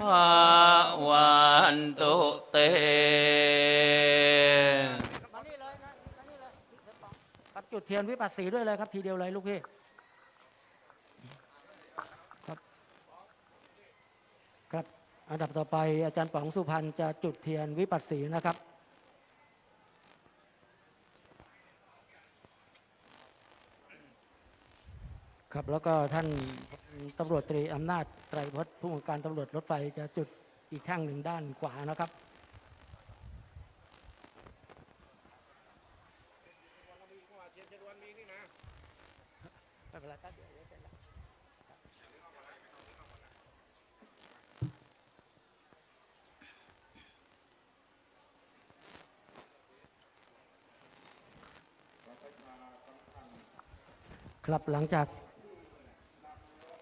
ภาวันตุเตมานี่เลยนะมานี่เลยครับจุดเทียนวิปัสสีด้วยเลยครับทีเดียวเลยลูกพี่ครับครับ อันดับต่อไปอาจารย์ป๋องสุพรรณจะจุดเทียนวิปัสสีนะครับครับแล้วก็ท่านตำรวจตรีอำนาจไตรพจน์ผู้บังการตำรวจรถไฟจะจุดอีกแท่งหนึ่งด้านขวานะครับ ไม่เป็นไรครับเดี๋ยวเดี๋ยวเสร็จแล้ว ครับหลังจาก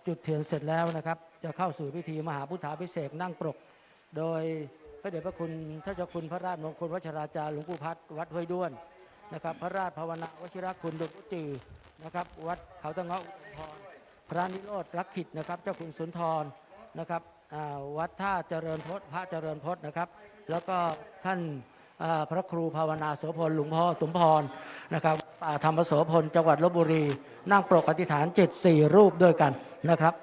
จุดเทียนเสร็จแล้วนะครับ จะเข้าสู่พิธีมหาพุทธาพิเศษนั่งปรก โดยพระเดชพระคุณท่านเจ้าคุณพระราชมงคลวัชราจารย์หลวงปู่พัดวัดห้วยด้วนนะครับ พระราชภาวนาวชิรคุณดวงพุจือนะครับ วัดเขาตะเงาะอุดมพรพระนิโรธรักขิตนะครับ เจ้าคุณสุนทรนะครับวัดท่าเจริญพจน์พระเจริญพจน์นะครับ แล้วก็ท่านพระครูภาวนาโสพลหลวงพ่อสมพร นะครับป่าธรรมโสพลจังหวัดลบบุรี นั่งปรกอธิษฐานเจ็ดสี่รูปด้วยกันนะครับ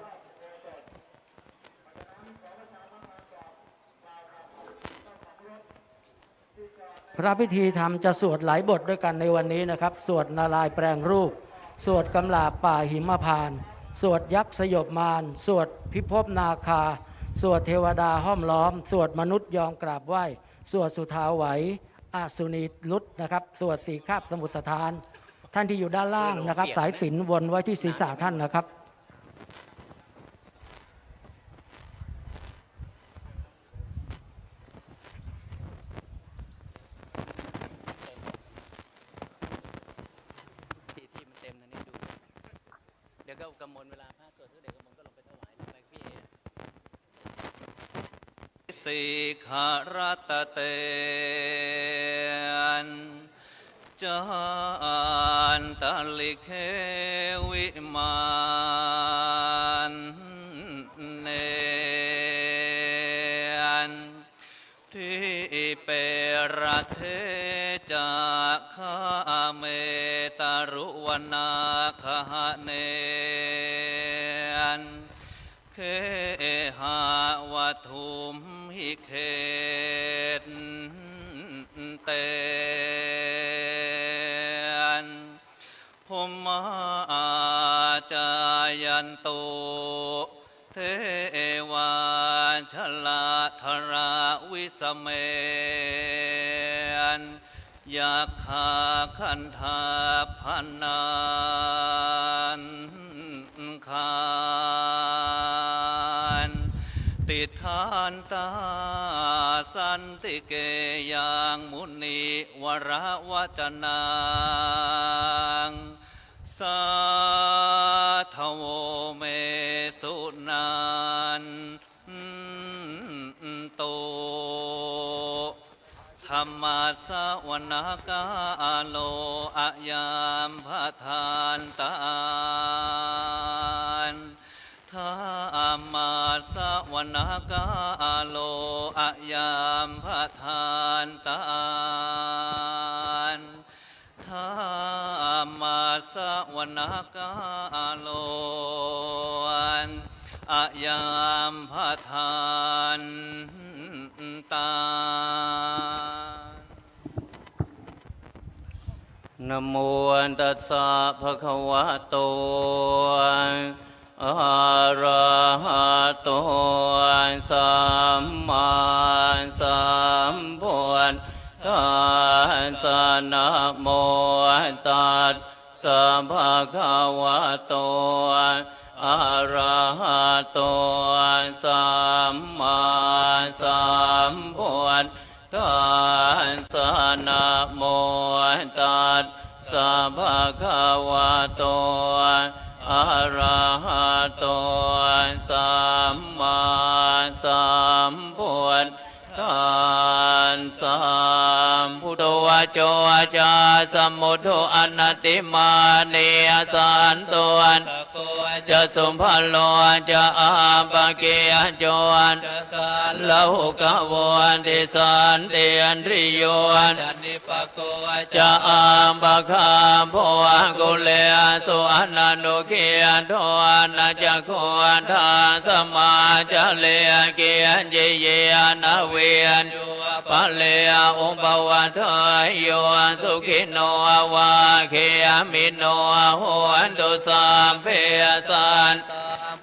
พระพิธีธรรมจะสวดหลายบทด้วยกันในวันนี้นะครับ สวดนารายแปลงรูป สวดกำลาบป่าหิมพาน สวดยักษ์สยบมาร สวดพิภพนาคา สวดเทวดาห้อมล้อม สวดมนุษย์ยอมกราบไหว้ สวดสุทาไหว อาสุนีลุตนะครับ สวดสีคาบสมุทรสถาน ท่านที่อยู่ด้านล่างนะครับ สายสิญจนวนไว้ที่ศีรษะท่านนะครับ ที่ที่มันเต็มทันนี้ดู เดี๋ยวก็กำมลเวลาพระสวดทุกเด็กกำมลก็ลงไปถวายไปพี่เอสิขารตเต เมนยาคาคันธาพันนานคานติทานตาสันติเกยังมุนีวรวจนังสาทโวเม ธรรมาสวนากาโลอะยามพะทานตานธรรมาสวนากาโลอะยามพะทานตานธรรมาสวนากาโลอะยามพะทาน นโมตัสสะภะคะวะโตอะระหะโตสัมมาสัมพุทธัสสะนะโมตัสสะภะคะวะโตอะระหะโตสัมมาสัมพุทธ สสะนะโมตัสสะภะคะวะโตอะระหะโตสัมมาสัมพุทธัสสะพุทโธ โจวะจาสมมุทโธอนัตติมาเนยสันตวันจะสุภาโลจะอาปะเกยจวนลาหุกะวันติสันเตียนริโยนจะ อามปะคาโพกุเลสุอนันตุเกียนโทนาจะโคทาสมาจะเลเกียนเจเยนาเวียนปะเลอุปวัฏยโยสุขิโนวาเคียมิโนโหนตุสัมเพสัน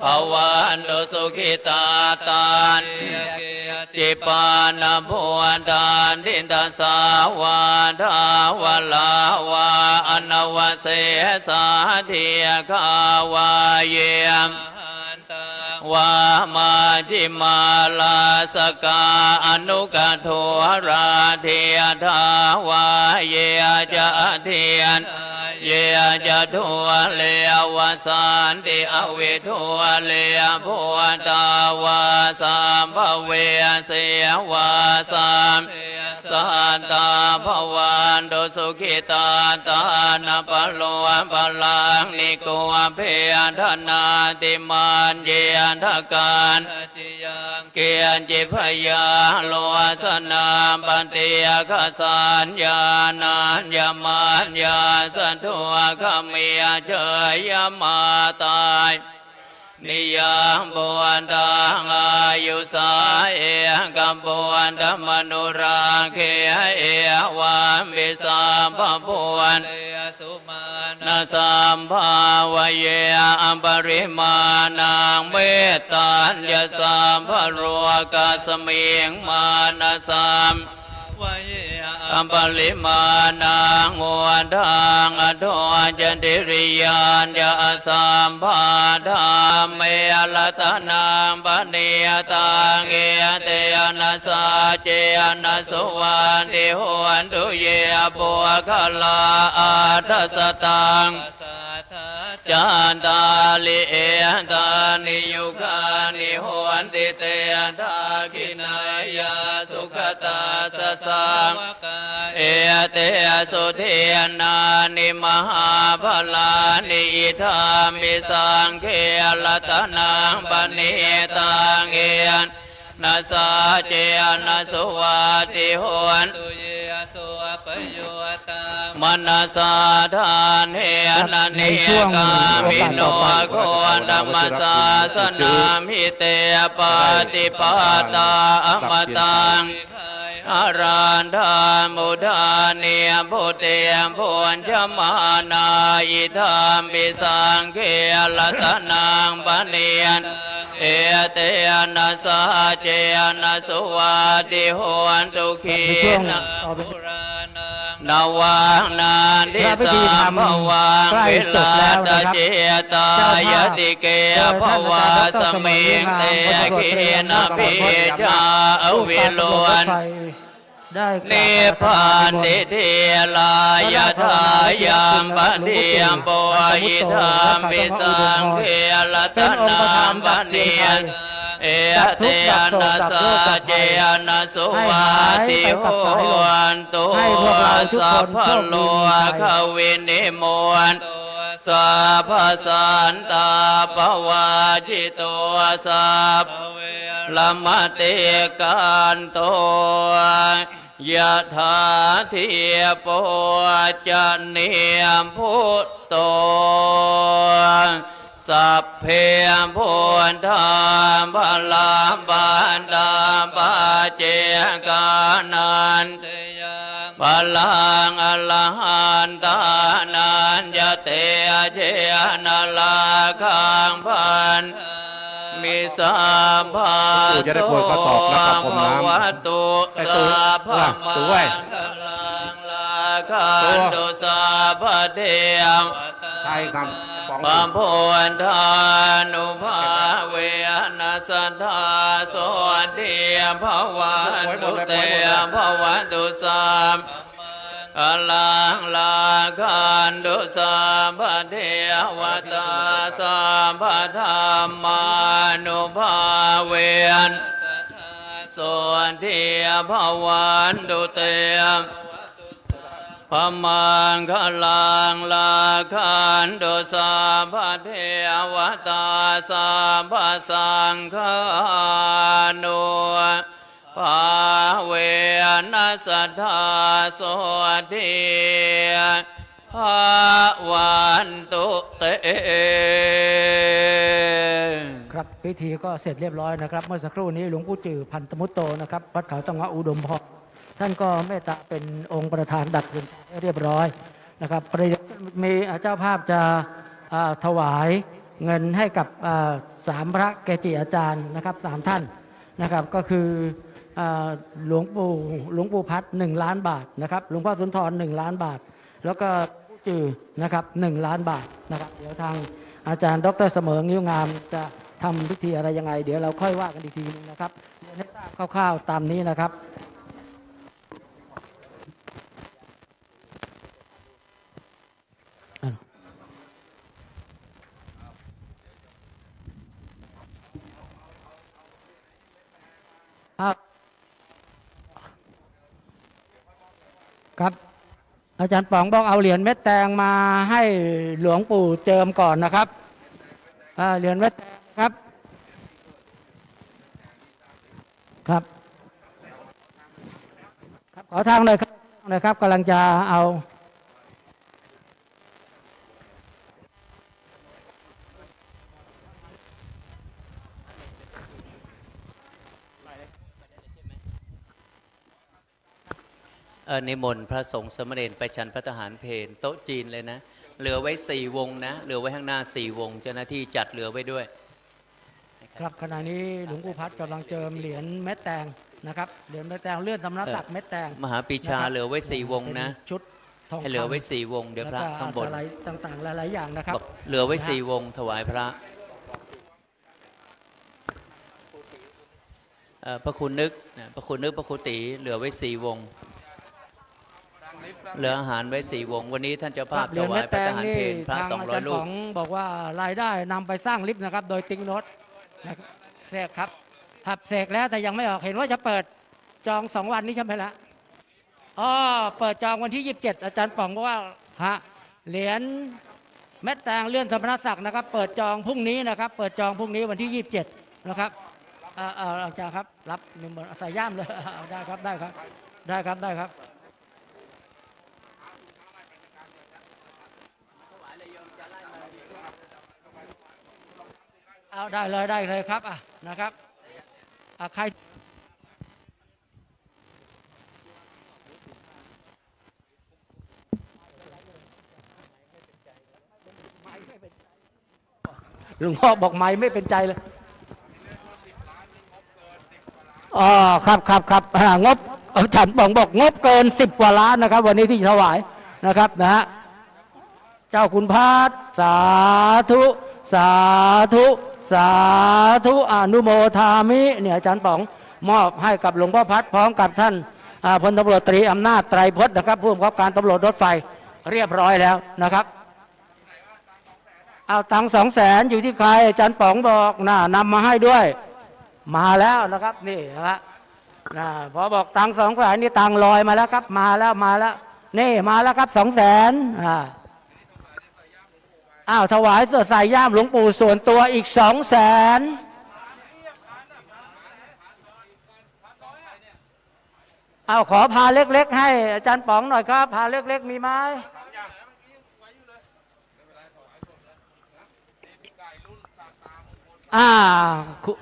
ภวันตุสุขิตาตานจิปานาภวนทานทินตาสาวาทาววลาวาอนวเสสาเทียคาวาเยมวามาจิมาลาสกาอนุกโทราเทียทาวาเยจะเทียน เยจะทัวเลวสันติอเวทัวเลพุตาวาสัมภเวเสยวาสัมสันตาภวันตุสุขิตาตานาปโลปลังนิโกเพทนาติมันเยนทการ เกียนจิพยาโลสนาปันติยคสัญญานัญญมันญาสันทุขมีเจยมาตายนิยังบวนตังอายุสาเอกัมบวนธรรมนุราเคเอวันบิสัมภพวนนาสั สัมภาวเยอัมปริมาณังเมตตัญญสัมภโรกาสเมิงมานาสัมอัมปลิมานังโมทังอโทจันติริยานยาสัมภาธาเมลตนังปณิย เอเตยนัสสาเจนัสสุวันติหวนตุเยปุคลาอาทัสตังจันตาลิเอตานิยุคานิโหนติเตทากินายา ตาสสังเอเตสุเทนานิมหาพลานิอิธามิสังเคลตนังปณิตังเอยนนาสาเจนาสุวาติโหนตุเยสุปโยตามนัสาทานเฮนันเนกามิโนโคธรรมสาสนามิเตปาติปาตาอมตัง อารันธามุดาเนียพุเตียมพุนชมานาอิธามปิสังเกลตนางปะเนียนเอเตนะสาเจนะสุวัติโหนตุขีนะต่อไป นาวังนานทิสามวังเวจบลาตเจตายติเกภวาสมิงเตขีนะพิจาอวิโลนได้กราบนิพพานติเทลายาทายามปะเทียมปอยธรรมปิสังเทลตนามปะเนียน เอเตนะสาเจนะสุวาติโหนตุสัพพะโลกวินิมวนสัพสันตาปวาจิตวสัพละมะเตกันโตยะถาเทียโปจเนียมพุทโต สัพเพพุทธาบาลาบันตาปาเจกานันพลังอรหันตานันยเตเชนาลาคังพันมิสาภาปู่จะได้โปรดข้อสอบแล้วก็พรมน้ำวัตุไอ้ตู่สาพอะตู่เว้ยลังลาคันตุสาพเทียมใช่ครับ ปองพุนทานุภาเวนัสสัทธาโสติภวันตุเตภวันตุสามอลังลาคันตุสามพเทวตาสามพธรรมานุภาเวนส่วนเทียภวันตุเต พมังคลังลาคันโดสาพเทวตาสาพสังฆานุภาเวนัสธาโสทิภาวันตุเตครับพิธีก็เสร็จเรียบร้อยนะครับ เมื่อสักครู่นี้หลวงปู่จือพันธมุตโตนะครับวัดเขาตังหวะอุดมพร ท่านก็เมตตาเป็นองค์ประธานดักเรียนให้เรียบร้อยนะครับประเดี๋ยมีเจ้าภาพจะถวายเงินให้กับสามพระเกจิอาจารย์นะครับสามท่านนะครับก็คือหลวงปู่หลวงปู่พัดหนึ่งล้านบาทนะครับหลวงพ่อสุนทรหนึ่งล้านบาท แล้วก็ผู้จือนะครับหนึ่งล้านบาทนะครับเดี๋ยวทางอาจารย์ ดรเสมองิ้วงามจะทำพิธีอะไรยังไง เดี๋ยวเราค่อยว่ากันอีกทีนึงนะครับเรียนให้ทราบคร่าวๆตามนี้นะครับ ครับ อาจารย์ป๋องบอกเอาเหรียญเม็ดแตงมาให้หลวงปู่เจิมก่อนนะครับเหรียญเม็ดแตงครับครับครับขอทางเลยครับทางเลยครับกำลังจะเอา ออนิมนต์พระสงฆ์สมณเณรไปฉันพระทหารเพนโต๊ะจีนเลยนะ เหลือไว้สี่วงนะเหลือไว้ข้างหน้าสี่วง เจ้าหน้าที่จัดเหลือไว้ด้วย ครับขณะนี้หลวงปู่พัดกำลังเจิมเหรียญเม็ดแตงนะครับเหรียญเม็ดแตงเลื่อนตำนักศักดิ์เม็ดแตงมหาปีชานะครับเหลือไว้สี่วงนะเป็นชุดทองให้เหลือไว้คำสี่วงเดี๋ยวพระแล้วก็ข้างบนอะไรต่างๆหลายๆอย่างนะครับบอกเหลือไว้สี่วงถวายพระเอ่อพระคุณนึกนะพระคุณนึกพระคุณตีเหลือไว้สี่วง เหลืออาหารไว้สี่วง วันนี้ท่านเจ้าภาพเหรีถยญวาเม็ยดพแตระทงหารนี่เพนพระทางสองอาร้อจายรย์ลูป๋กองบอกว่ารายได้นำไปสร้างลิฟต์นะครับ โดยติ๊งโนตนะครับเสกครับครับเสกแล้วแต่ยังไม่ออกเห็นว่าจะเปิดจองสองวันนี้ใช่ไหมละอ๋อเปิดจองวันที่ 27 อาจารย์ป๋องบอกว่าฮะเหรียญเม็ดแตงเลื่อนสมณศักดิ์นะครับ เปิดจองพรุ่งนี้นะครับ เปิดจองพรุ่งนี้วันที่ 27 นะครับเอ่อเอ่ออาจารย์ครับ รับนิมนต์ใส่ย่ามเลยเอาได้ครับได้ครับ ได้ครับได้ครับ เอาได้เลยได้เลยครับอะนะครับอะใครหลวงพ่อบอกไม่ไม่เป็นใจเลยอ๋อครับครับครับงบอาจารย์ป๋องบอกงบเกินสิบกว่าล้านนะครับ วันนี้ที่ถวายนะครับนะฮะเจ้าคุณพาดสาธุ สาธุ สาธุอนุโมทามิเนี่ยอาจารย์ป๋องมอบให้กับหลวงพ่อพัดพร้อมกับท่านพลตำรวจตรีอำนาจไตรพจน์นะครับผู้บังคับการตำรวจรถไฟเรียบร้อยแล้วนะครับ เอาตังสองแสนอยู่ที่ใครอาจารย์ป๋องบอกน่านำมาให้ด้วย มาแล้วนะครับนี่นะครับนะพอบอกตังสองแสนนี่ตังลอยมาแล้วครับ มาแล้วมาแล้วนี่มาแล้วครับสองแสนอ่า อ้าวถวายเสื้อใส่ย่ามหลวงปู่ส่วนตัวอีกสองแสนเอาขอพาเล็กๆให้อาจารย์ป๋องหน่อยครับ พาเล็กๆมีไหมอ่าคุ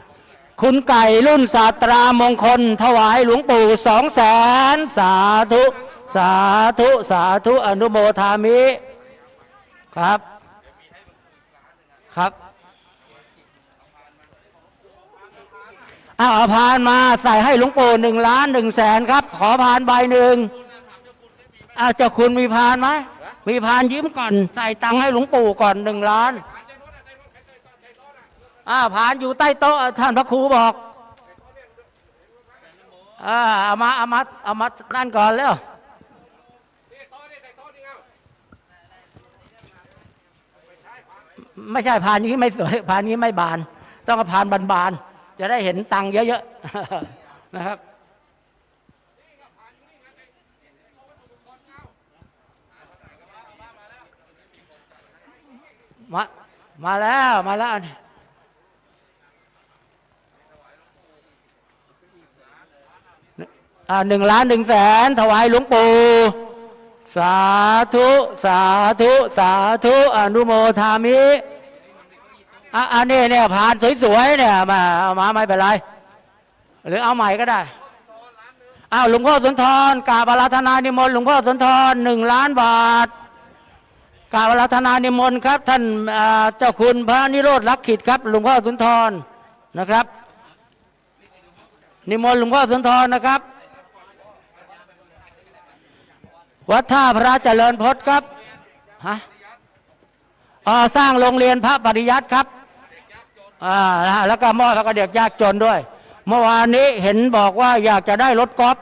คุณไก่รุ่นศาตรามงคล ถวายหลวงปู่สองแสนสาธุ สาธุ สาธุ อนุโมทามิ ครับ ครับเอาเอาพานมาใส่ให้หลวงปู่หนึ่งล้านหนึ่งแสนครับ ขอพานใบหนึ่งอาเจ้าคุณมีพานไหมมีพานยิ้มก่อน ใส่ตังค์ให้หลวงปู่ก่อนหนึ่งล้านอ่าผ่านอยู่ใต้โต๊ะท่านพระครูบอกอ่าเอามาเอามาเอามานั่นก่อนแล้ว ไม่ใช่ผ่านนี้ไม่สวยผ่านนี้ไม่บาน ต้องเอาผ่านบานๆจะได้เห็นตังค์เยอะๆนะครับมามาแล้วมาแล้วหนึ่งล้านหนึ่งแสนถวายหลวงปู่สาธุ สาธุ สาธุอนุโมทามิ อะอันนี้เนี่ยผ่านสวยๆเนี่ยมาเอามาไม่เป็นไร หรือเอาใหม่ก็ได้อ้าวหลวงพ่อสุนทรกาบาราธนานิมนต์หลวงพ่อสุนทรหนึ่งล้านบาทกาบาราธนานิมนต์ครับ ท่านเจ้าคุณพระนิโรธลักขิตครับ หลวงพ่อสุนทรนะครับ นิมนต์หลวงพ่อสุนทรนะครับ วัดท่าพระเจริญพจน์ครับฮะสร้างโรงเรียนพระปริยัติครับ อ่านะแล้วก็มอบแล้วก็เด็กยากจนด้วย เมื่อวานนี้เห็นบอกว่าอยากจะได้รถกอล์ฟ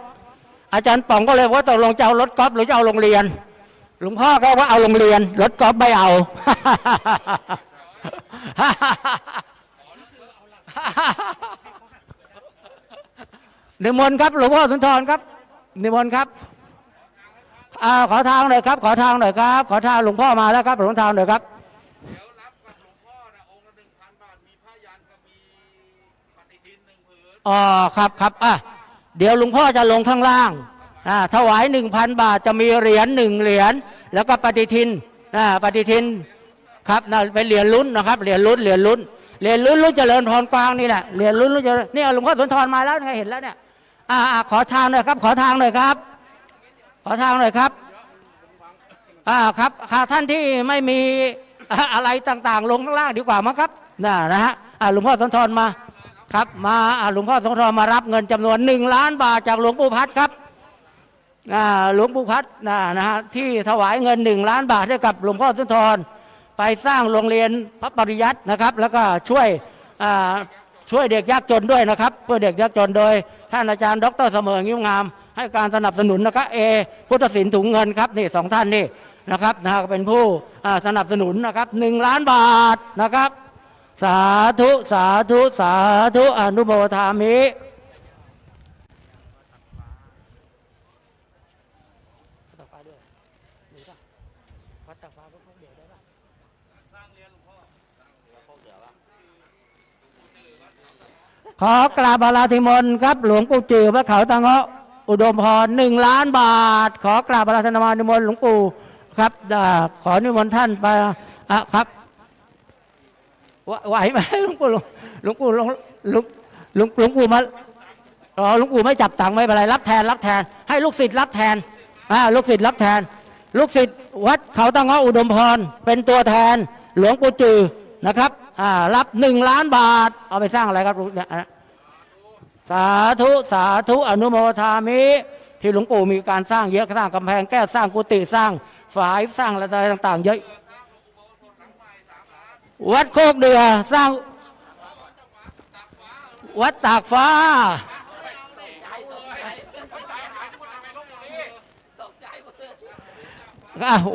อาจารย์ป๋องก็เลยว่าตกลงจะเอารถกอล์ฟหรือจะเอาโรงเรียน หลวงพ่อก็ว่าเอาโรงเรียน รถกอล์ฟไม่เอานิมนต์ครับหลวงพ่อสุนทรครับนิมนต์ครับอ่าขอทางหน่อยครับ ขอทางหน่อยครับ ขอทางหลวงพ่อมาแล้วครับหลวงทางหน่อยครับ อ๋อครับครับอะเดี๋ยวหลวงพ่อจะลงข้างล่างอ่าถวายหนึ่งพันบาทจะมีเหรียญหนึ่งเหรียญแล้วก็ปฏิทินอ่าปฏิทินครับนะเป็นเหรียญลุ้นนะครับเหรียญลุ้นเหรียญลุ้นเหรียญลุ้นลุ้นเจริญพรกวางนี่แหละเหรียญลุ้นลุ้นเจริญนี่หลวงพ่อสุนทรมาแล้วไงเห็นแล้วเนี่ยอ่าขอทางหน่อยครับ ขอทางหน่อยครับ ขอทางหน่อยครับอ่าครับค่ะท่านที่ไม่มีอะไรต่างๆ ลงข้างล่างดีกว่ามั้งครับน่ะนะฮะอ่าหลวงพ่อสุนทรมา ครับมาหลวงพ่อสงทองมารับเงินจำนวนหนึ่งล้านบาทจากหลวงปู่พัดครับหลวงปู่พัดนะฮะที่ถวายเงินหนึ่งล้านบาทให้กับหลวงพ่อสุนทรไปสร้างโรงเรียนพระปริยัตินะครับ แล้วก็ช่วยช่วยเด็กยากจนด้วยนะครับเพื่อเด็กยากจนโดยท่านอาจารย์ ดรเสมองิ้วงาม ให้การสนับสนุนนะครับเอพุทธศิลป์ถุงเงินครับนี่สองท่านนี่นะครับนะเป็นผู้สนับสนุนนะครับหนึ่งล้านบาทนะครับ สาธุสาธุสาธุอนุโมทามิขอกราบอาราธิมนครับ หลวงปู่จือพระเขาตังเงาะอุดมพรหนึ่งล้านบาท ขอกราบอาราธนานิมนต์หลวงปู่ครับอ่าขอนิมนต์ท่านไปอะครับ ไหวไหวไหมหลวงปู่หลวงปู่หลวงหลวงหลวงหลวงปู่มาอ๋อหลวงปู่ไม่จับตังค์ไม่เป็นไรรับแทนรับแทน ให้ลูกศิษย์รับแทนอ่าลูกศิษย์รับแทน ลูกศิษย์วัดเขาตั้งเงาะอุดมพรเป็นตัวแทน หลวงปู่จือนะครับอ่ารับหนึ่งล้านบาท เอาไปสร้างอะไรครับเนี่ยสาธุสาธุอนุโมทามิ ที่หลวงปู่มีการสร้างเยอะสร้างกำแพงแก้สร้างกุฏิสร้างฝายสร้างอะไรต่างๆ เยอะ วัดโคกเดือสร้าง วัดตากฟ้า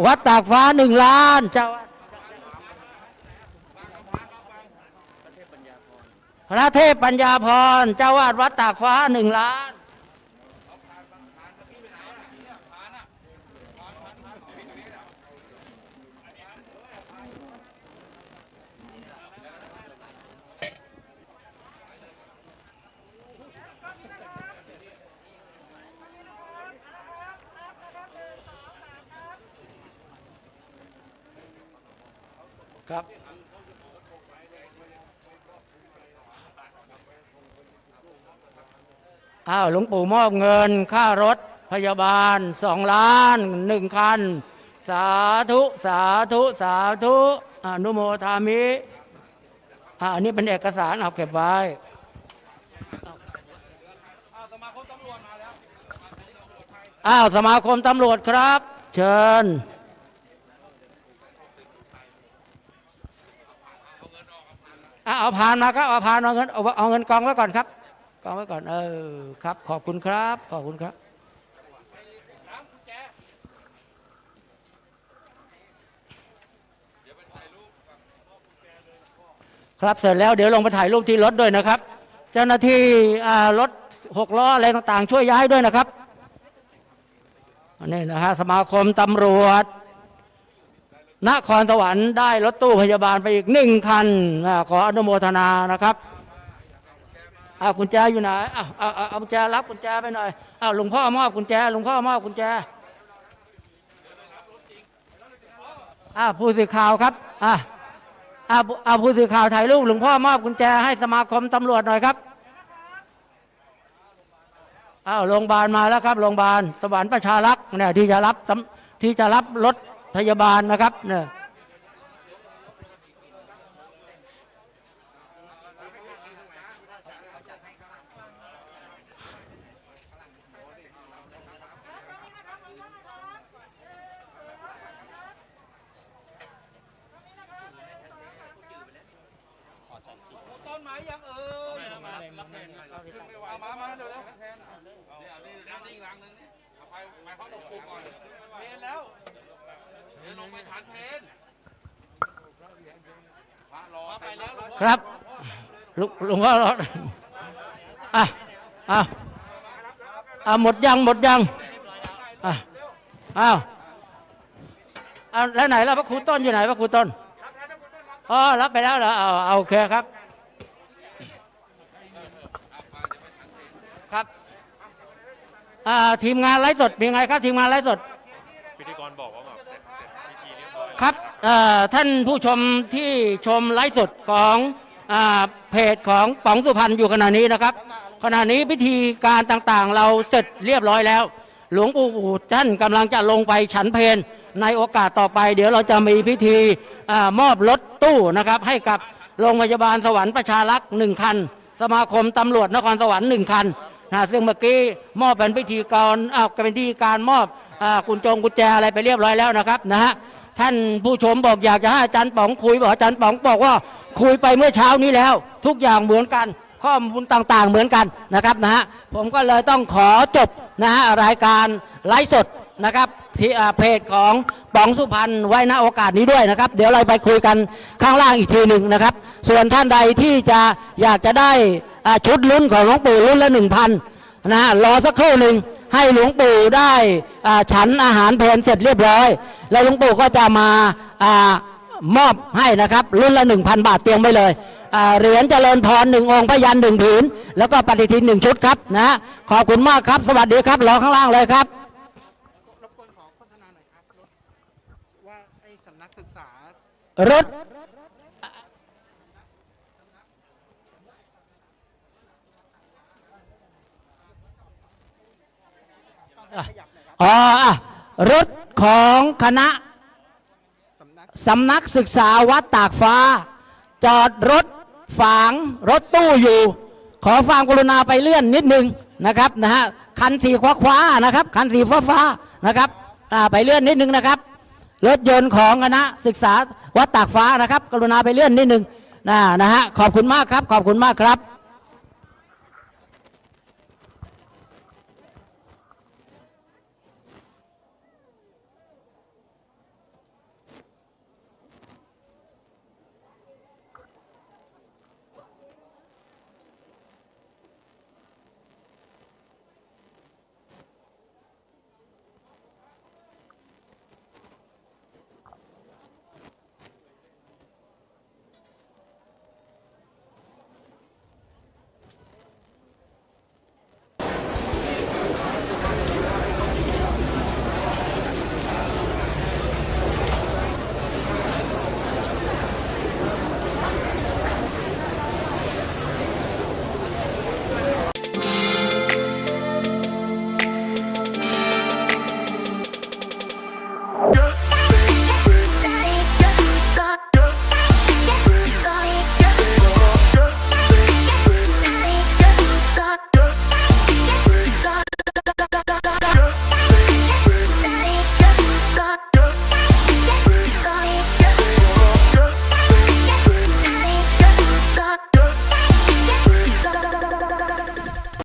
วัดตากฟ้าหนึ่งล้านเจ้าพระเทพปัญญาพรเจ้าวาดวัดตากฟ้าหนึ่งล้าน ครับ อ้าวหลวงปู่มอบเงินค่ารถพยาบาลสองล้านหนึ่งคัน สาธุ สาธุ สาธุอนุโมทามิอันนี้เป็นเอกสารเอาเก็บไว้อ้าวสมาคมตำรวจครับ เชิญ อะ เอาผ่านมาครับเอาผ่านเอาเงินเอาเงินกองไว้ก่อนครับกองไว้ก่อนเออครับ ขอบคุณครับ ขอบคุณครับครับเสร็จแล้วเดี๋ยวลงไปถ่ายรูปที่รถด้วยนะครับ เจ้าหน้าที่รถหกล้ออะไรต่างๆ ช่วยย้ายด้วยนะครับนนี้นะฮะสมาคมตำรวจ นครสวรรค์ได้รถตู้พยาบาลไปอีกหนึ่งคันขออนุโมทนานะครับอากุญแจอยู่ไหนเอาเอาเอากุญแจรับกุญแจไปหน่อยเอาหลวงพ่อมอบกุญแจหลวงพ่อมอบกุญแจอาผู้สื่อข่าวครับอ่าอาวอ้าผู้สื่อข่าวถ่ายรูปหลวงพ่อมอบกุญแจให้สมาคมตำรวจหน่อยครับอ้าวโรงพยาบาลมาแล้วครับโรงพยาบาลสวรรค์ประชารักษ์เนี่ยที่จะรับที่จะรับรถ พยาบาลนะครับเนี่ย ครับลุหลวงพ่อรอดอะอะอะหมดยังหมดยังอะอ้าวอ้าวแล้วไหนล่ะพระครูต้นอยู่ไหนพระครูต้นอ๋อรับไปแล้วเหรอเอาเอาโอเคครับครับอ่าทีมงานไลฟ์สดเป็นไงครับ ทีมงานไลฟ์สด ครับท่านผู้ชมที่ชมไลฟ์สดของอเพจของป๋องสุพรรณอยู่ขณะนี้นะครับ ขณะนี้พิธีการต่างๆ เราเสร็จเรียบร้อยแล้ว หลวงปู่ท่านกำลังจะลงไปฉันเพลในโอกาสต่อไป เดี๋ยวเราจะมีพิธีอมอบรถตู้นะครับ ให้กับโรงพยาบาลสวรรค์ประชารักษ์หนึ่งคัน สมาคมตำรวจนครสวรรค์หนึ่งคันนะซึ่งเมื่อกี้มอบเป็นพิธีการอ้าวเป็นพิธีการมอบอกุญจงกุญแจอะไรไปเรียบร้อยแล้วนะครับนะฮะ ท่านผู้ชมบอกอยากจะให้อาจารย์ป๋องคุยบอกอาจารย์ป๋องบอกว่าคุยไปเมื่อเช้านี้แล้ว ทุกอย่างเหมือนกัน ข้อมูลต่างๆเหมือนกันนะครับนะฮะผมก็เลยต้องขอจบนะฮะรายการไลฟ์สดนะครับที่อ่าเพจของป๋องสุพรรณไว้ณโอกาสนี้ด้วยนะครับ เดี๋ยวเราไปคุยกันข้างล่างอีกทีหนึ่งนะครับ ส่วนท่านใดที่จะอยากจะได้อ่าชุดลุ้นของหลวงปู่รุ่นละหนึ่งพันนะฮะรอสักครู่หนึ่ง ให้หลวงปู่ได้ฉันอาหารเพลนเสร็จเรียบร้อย แล้วหลวงปู่ก็จะมาอามอบให้นะครับรุ่นละ 1,000 บาทเตรียมไว้เลยเหรียญเจริญพรหนึ่งองค์พยันหนึ่งผืน แล้วก็ปฏิทินหนึ่งชุดครับนะขอบคุณมากครับ สวัสดีครับรอข้างล่างเลยครับรบกวนขอโฆษณาหน่อยครับรถว่าไอ้สำนักศึกษา รถ อ๋ออะรถของคณะสำนักศึกษาวัดตากฟ้า จอดรถฝางรถตู้อยู่ ขอความกรุณาไปเลื่อนนิดนึงนะครับนะฮะคันสีคว้าคว้านะครับ คันสีฟ้าฟ้านะครับไปเลื่อนนิดนึงนะครับ รถยนต์ของคณะศึกษาวัดตากฟ้านะครับ กรุณาไปเลื่อนนิดนึงนะนะฮะขอบคุณมากครับ ขอบคุณมากครับ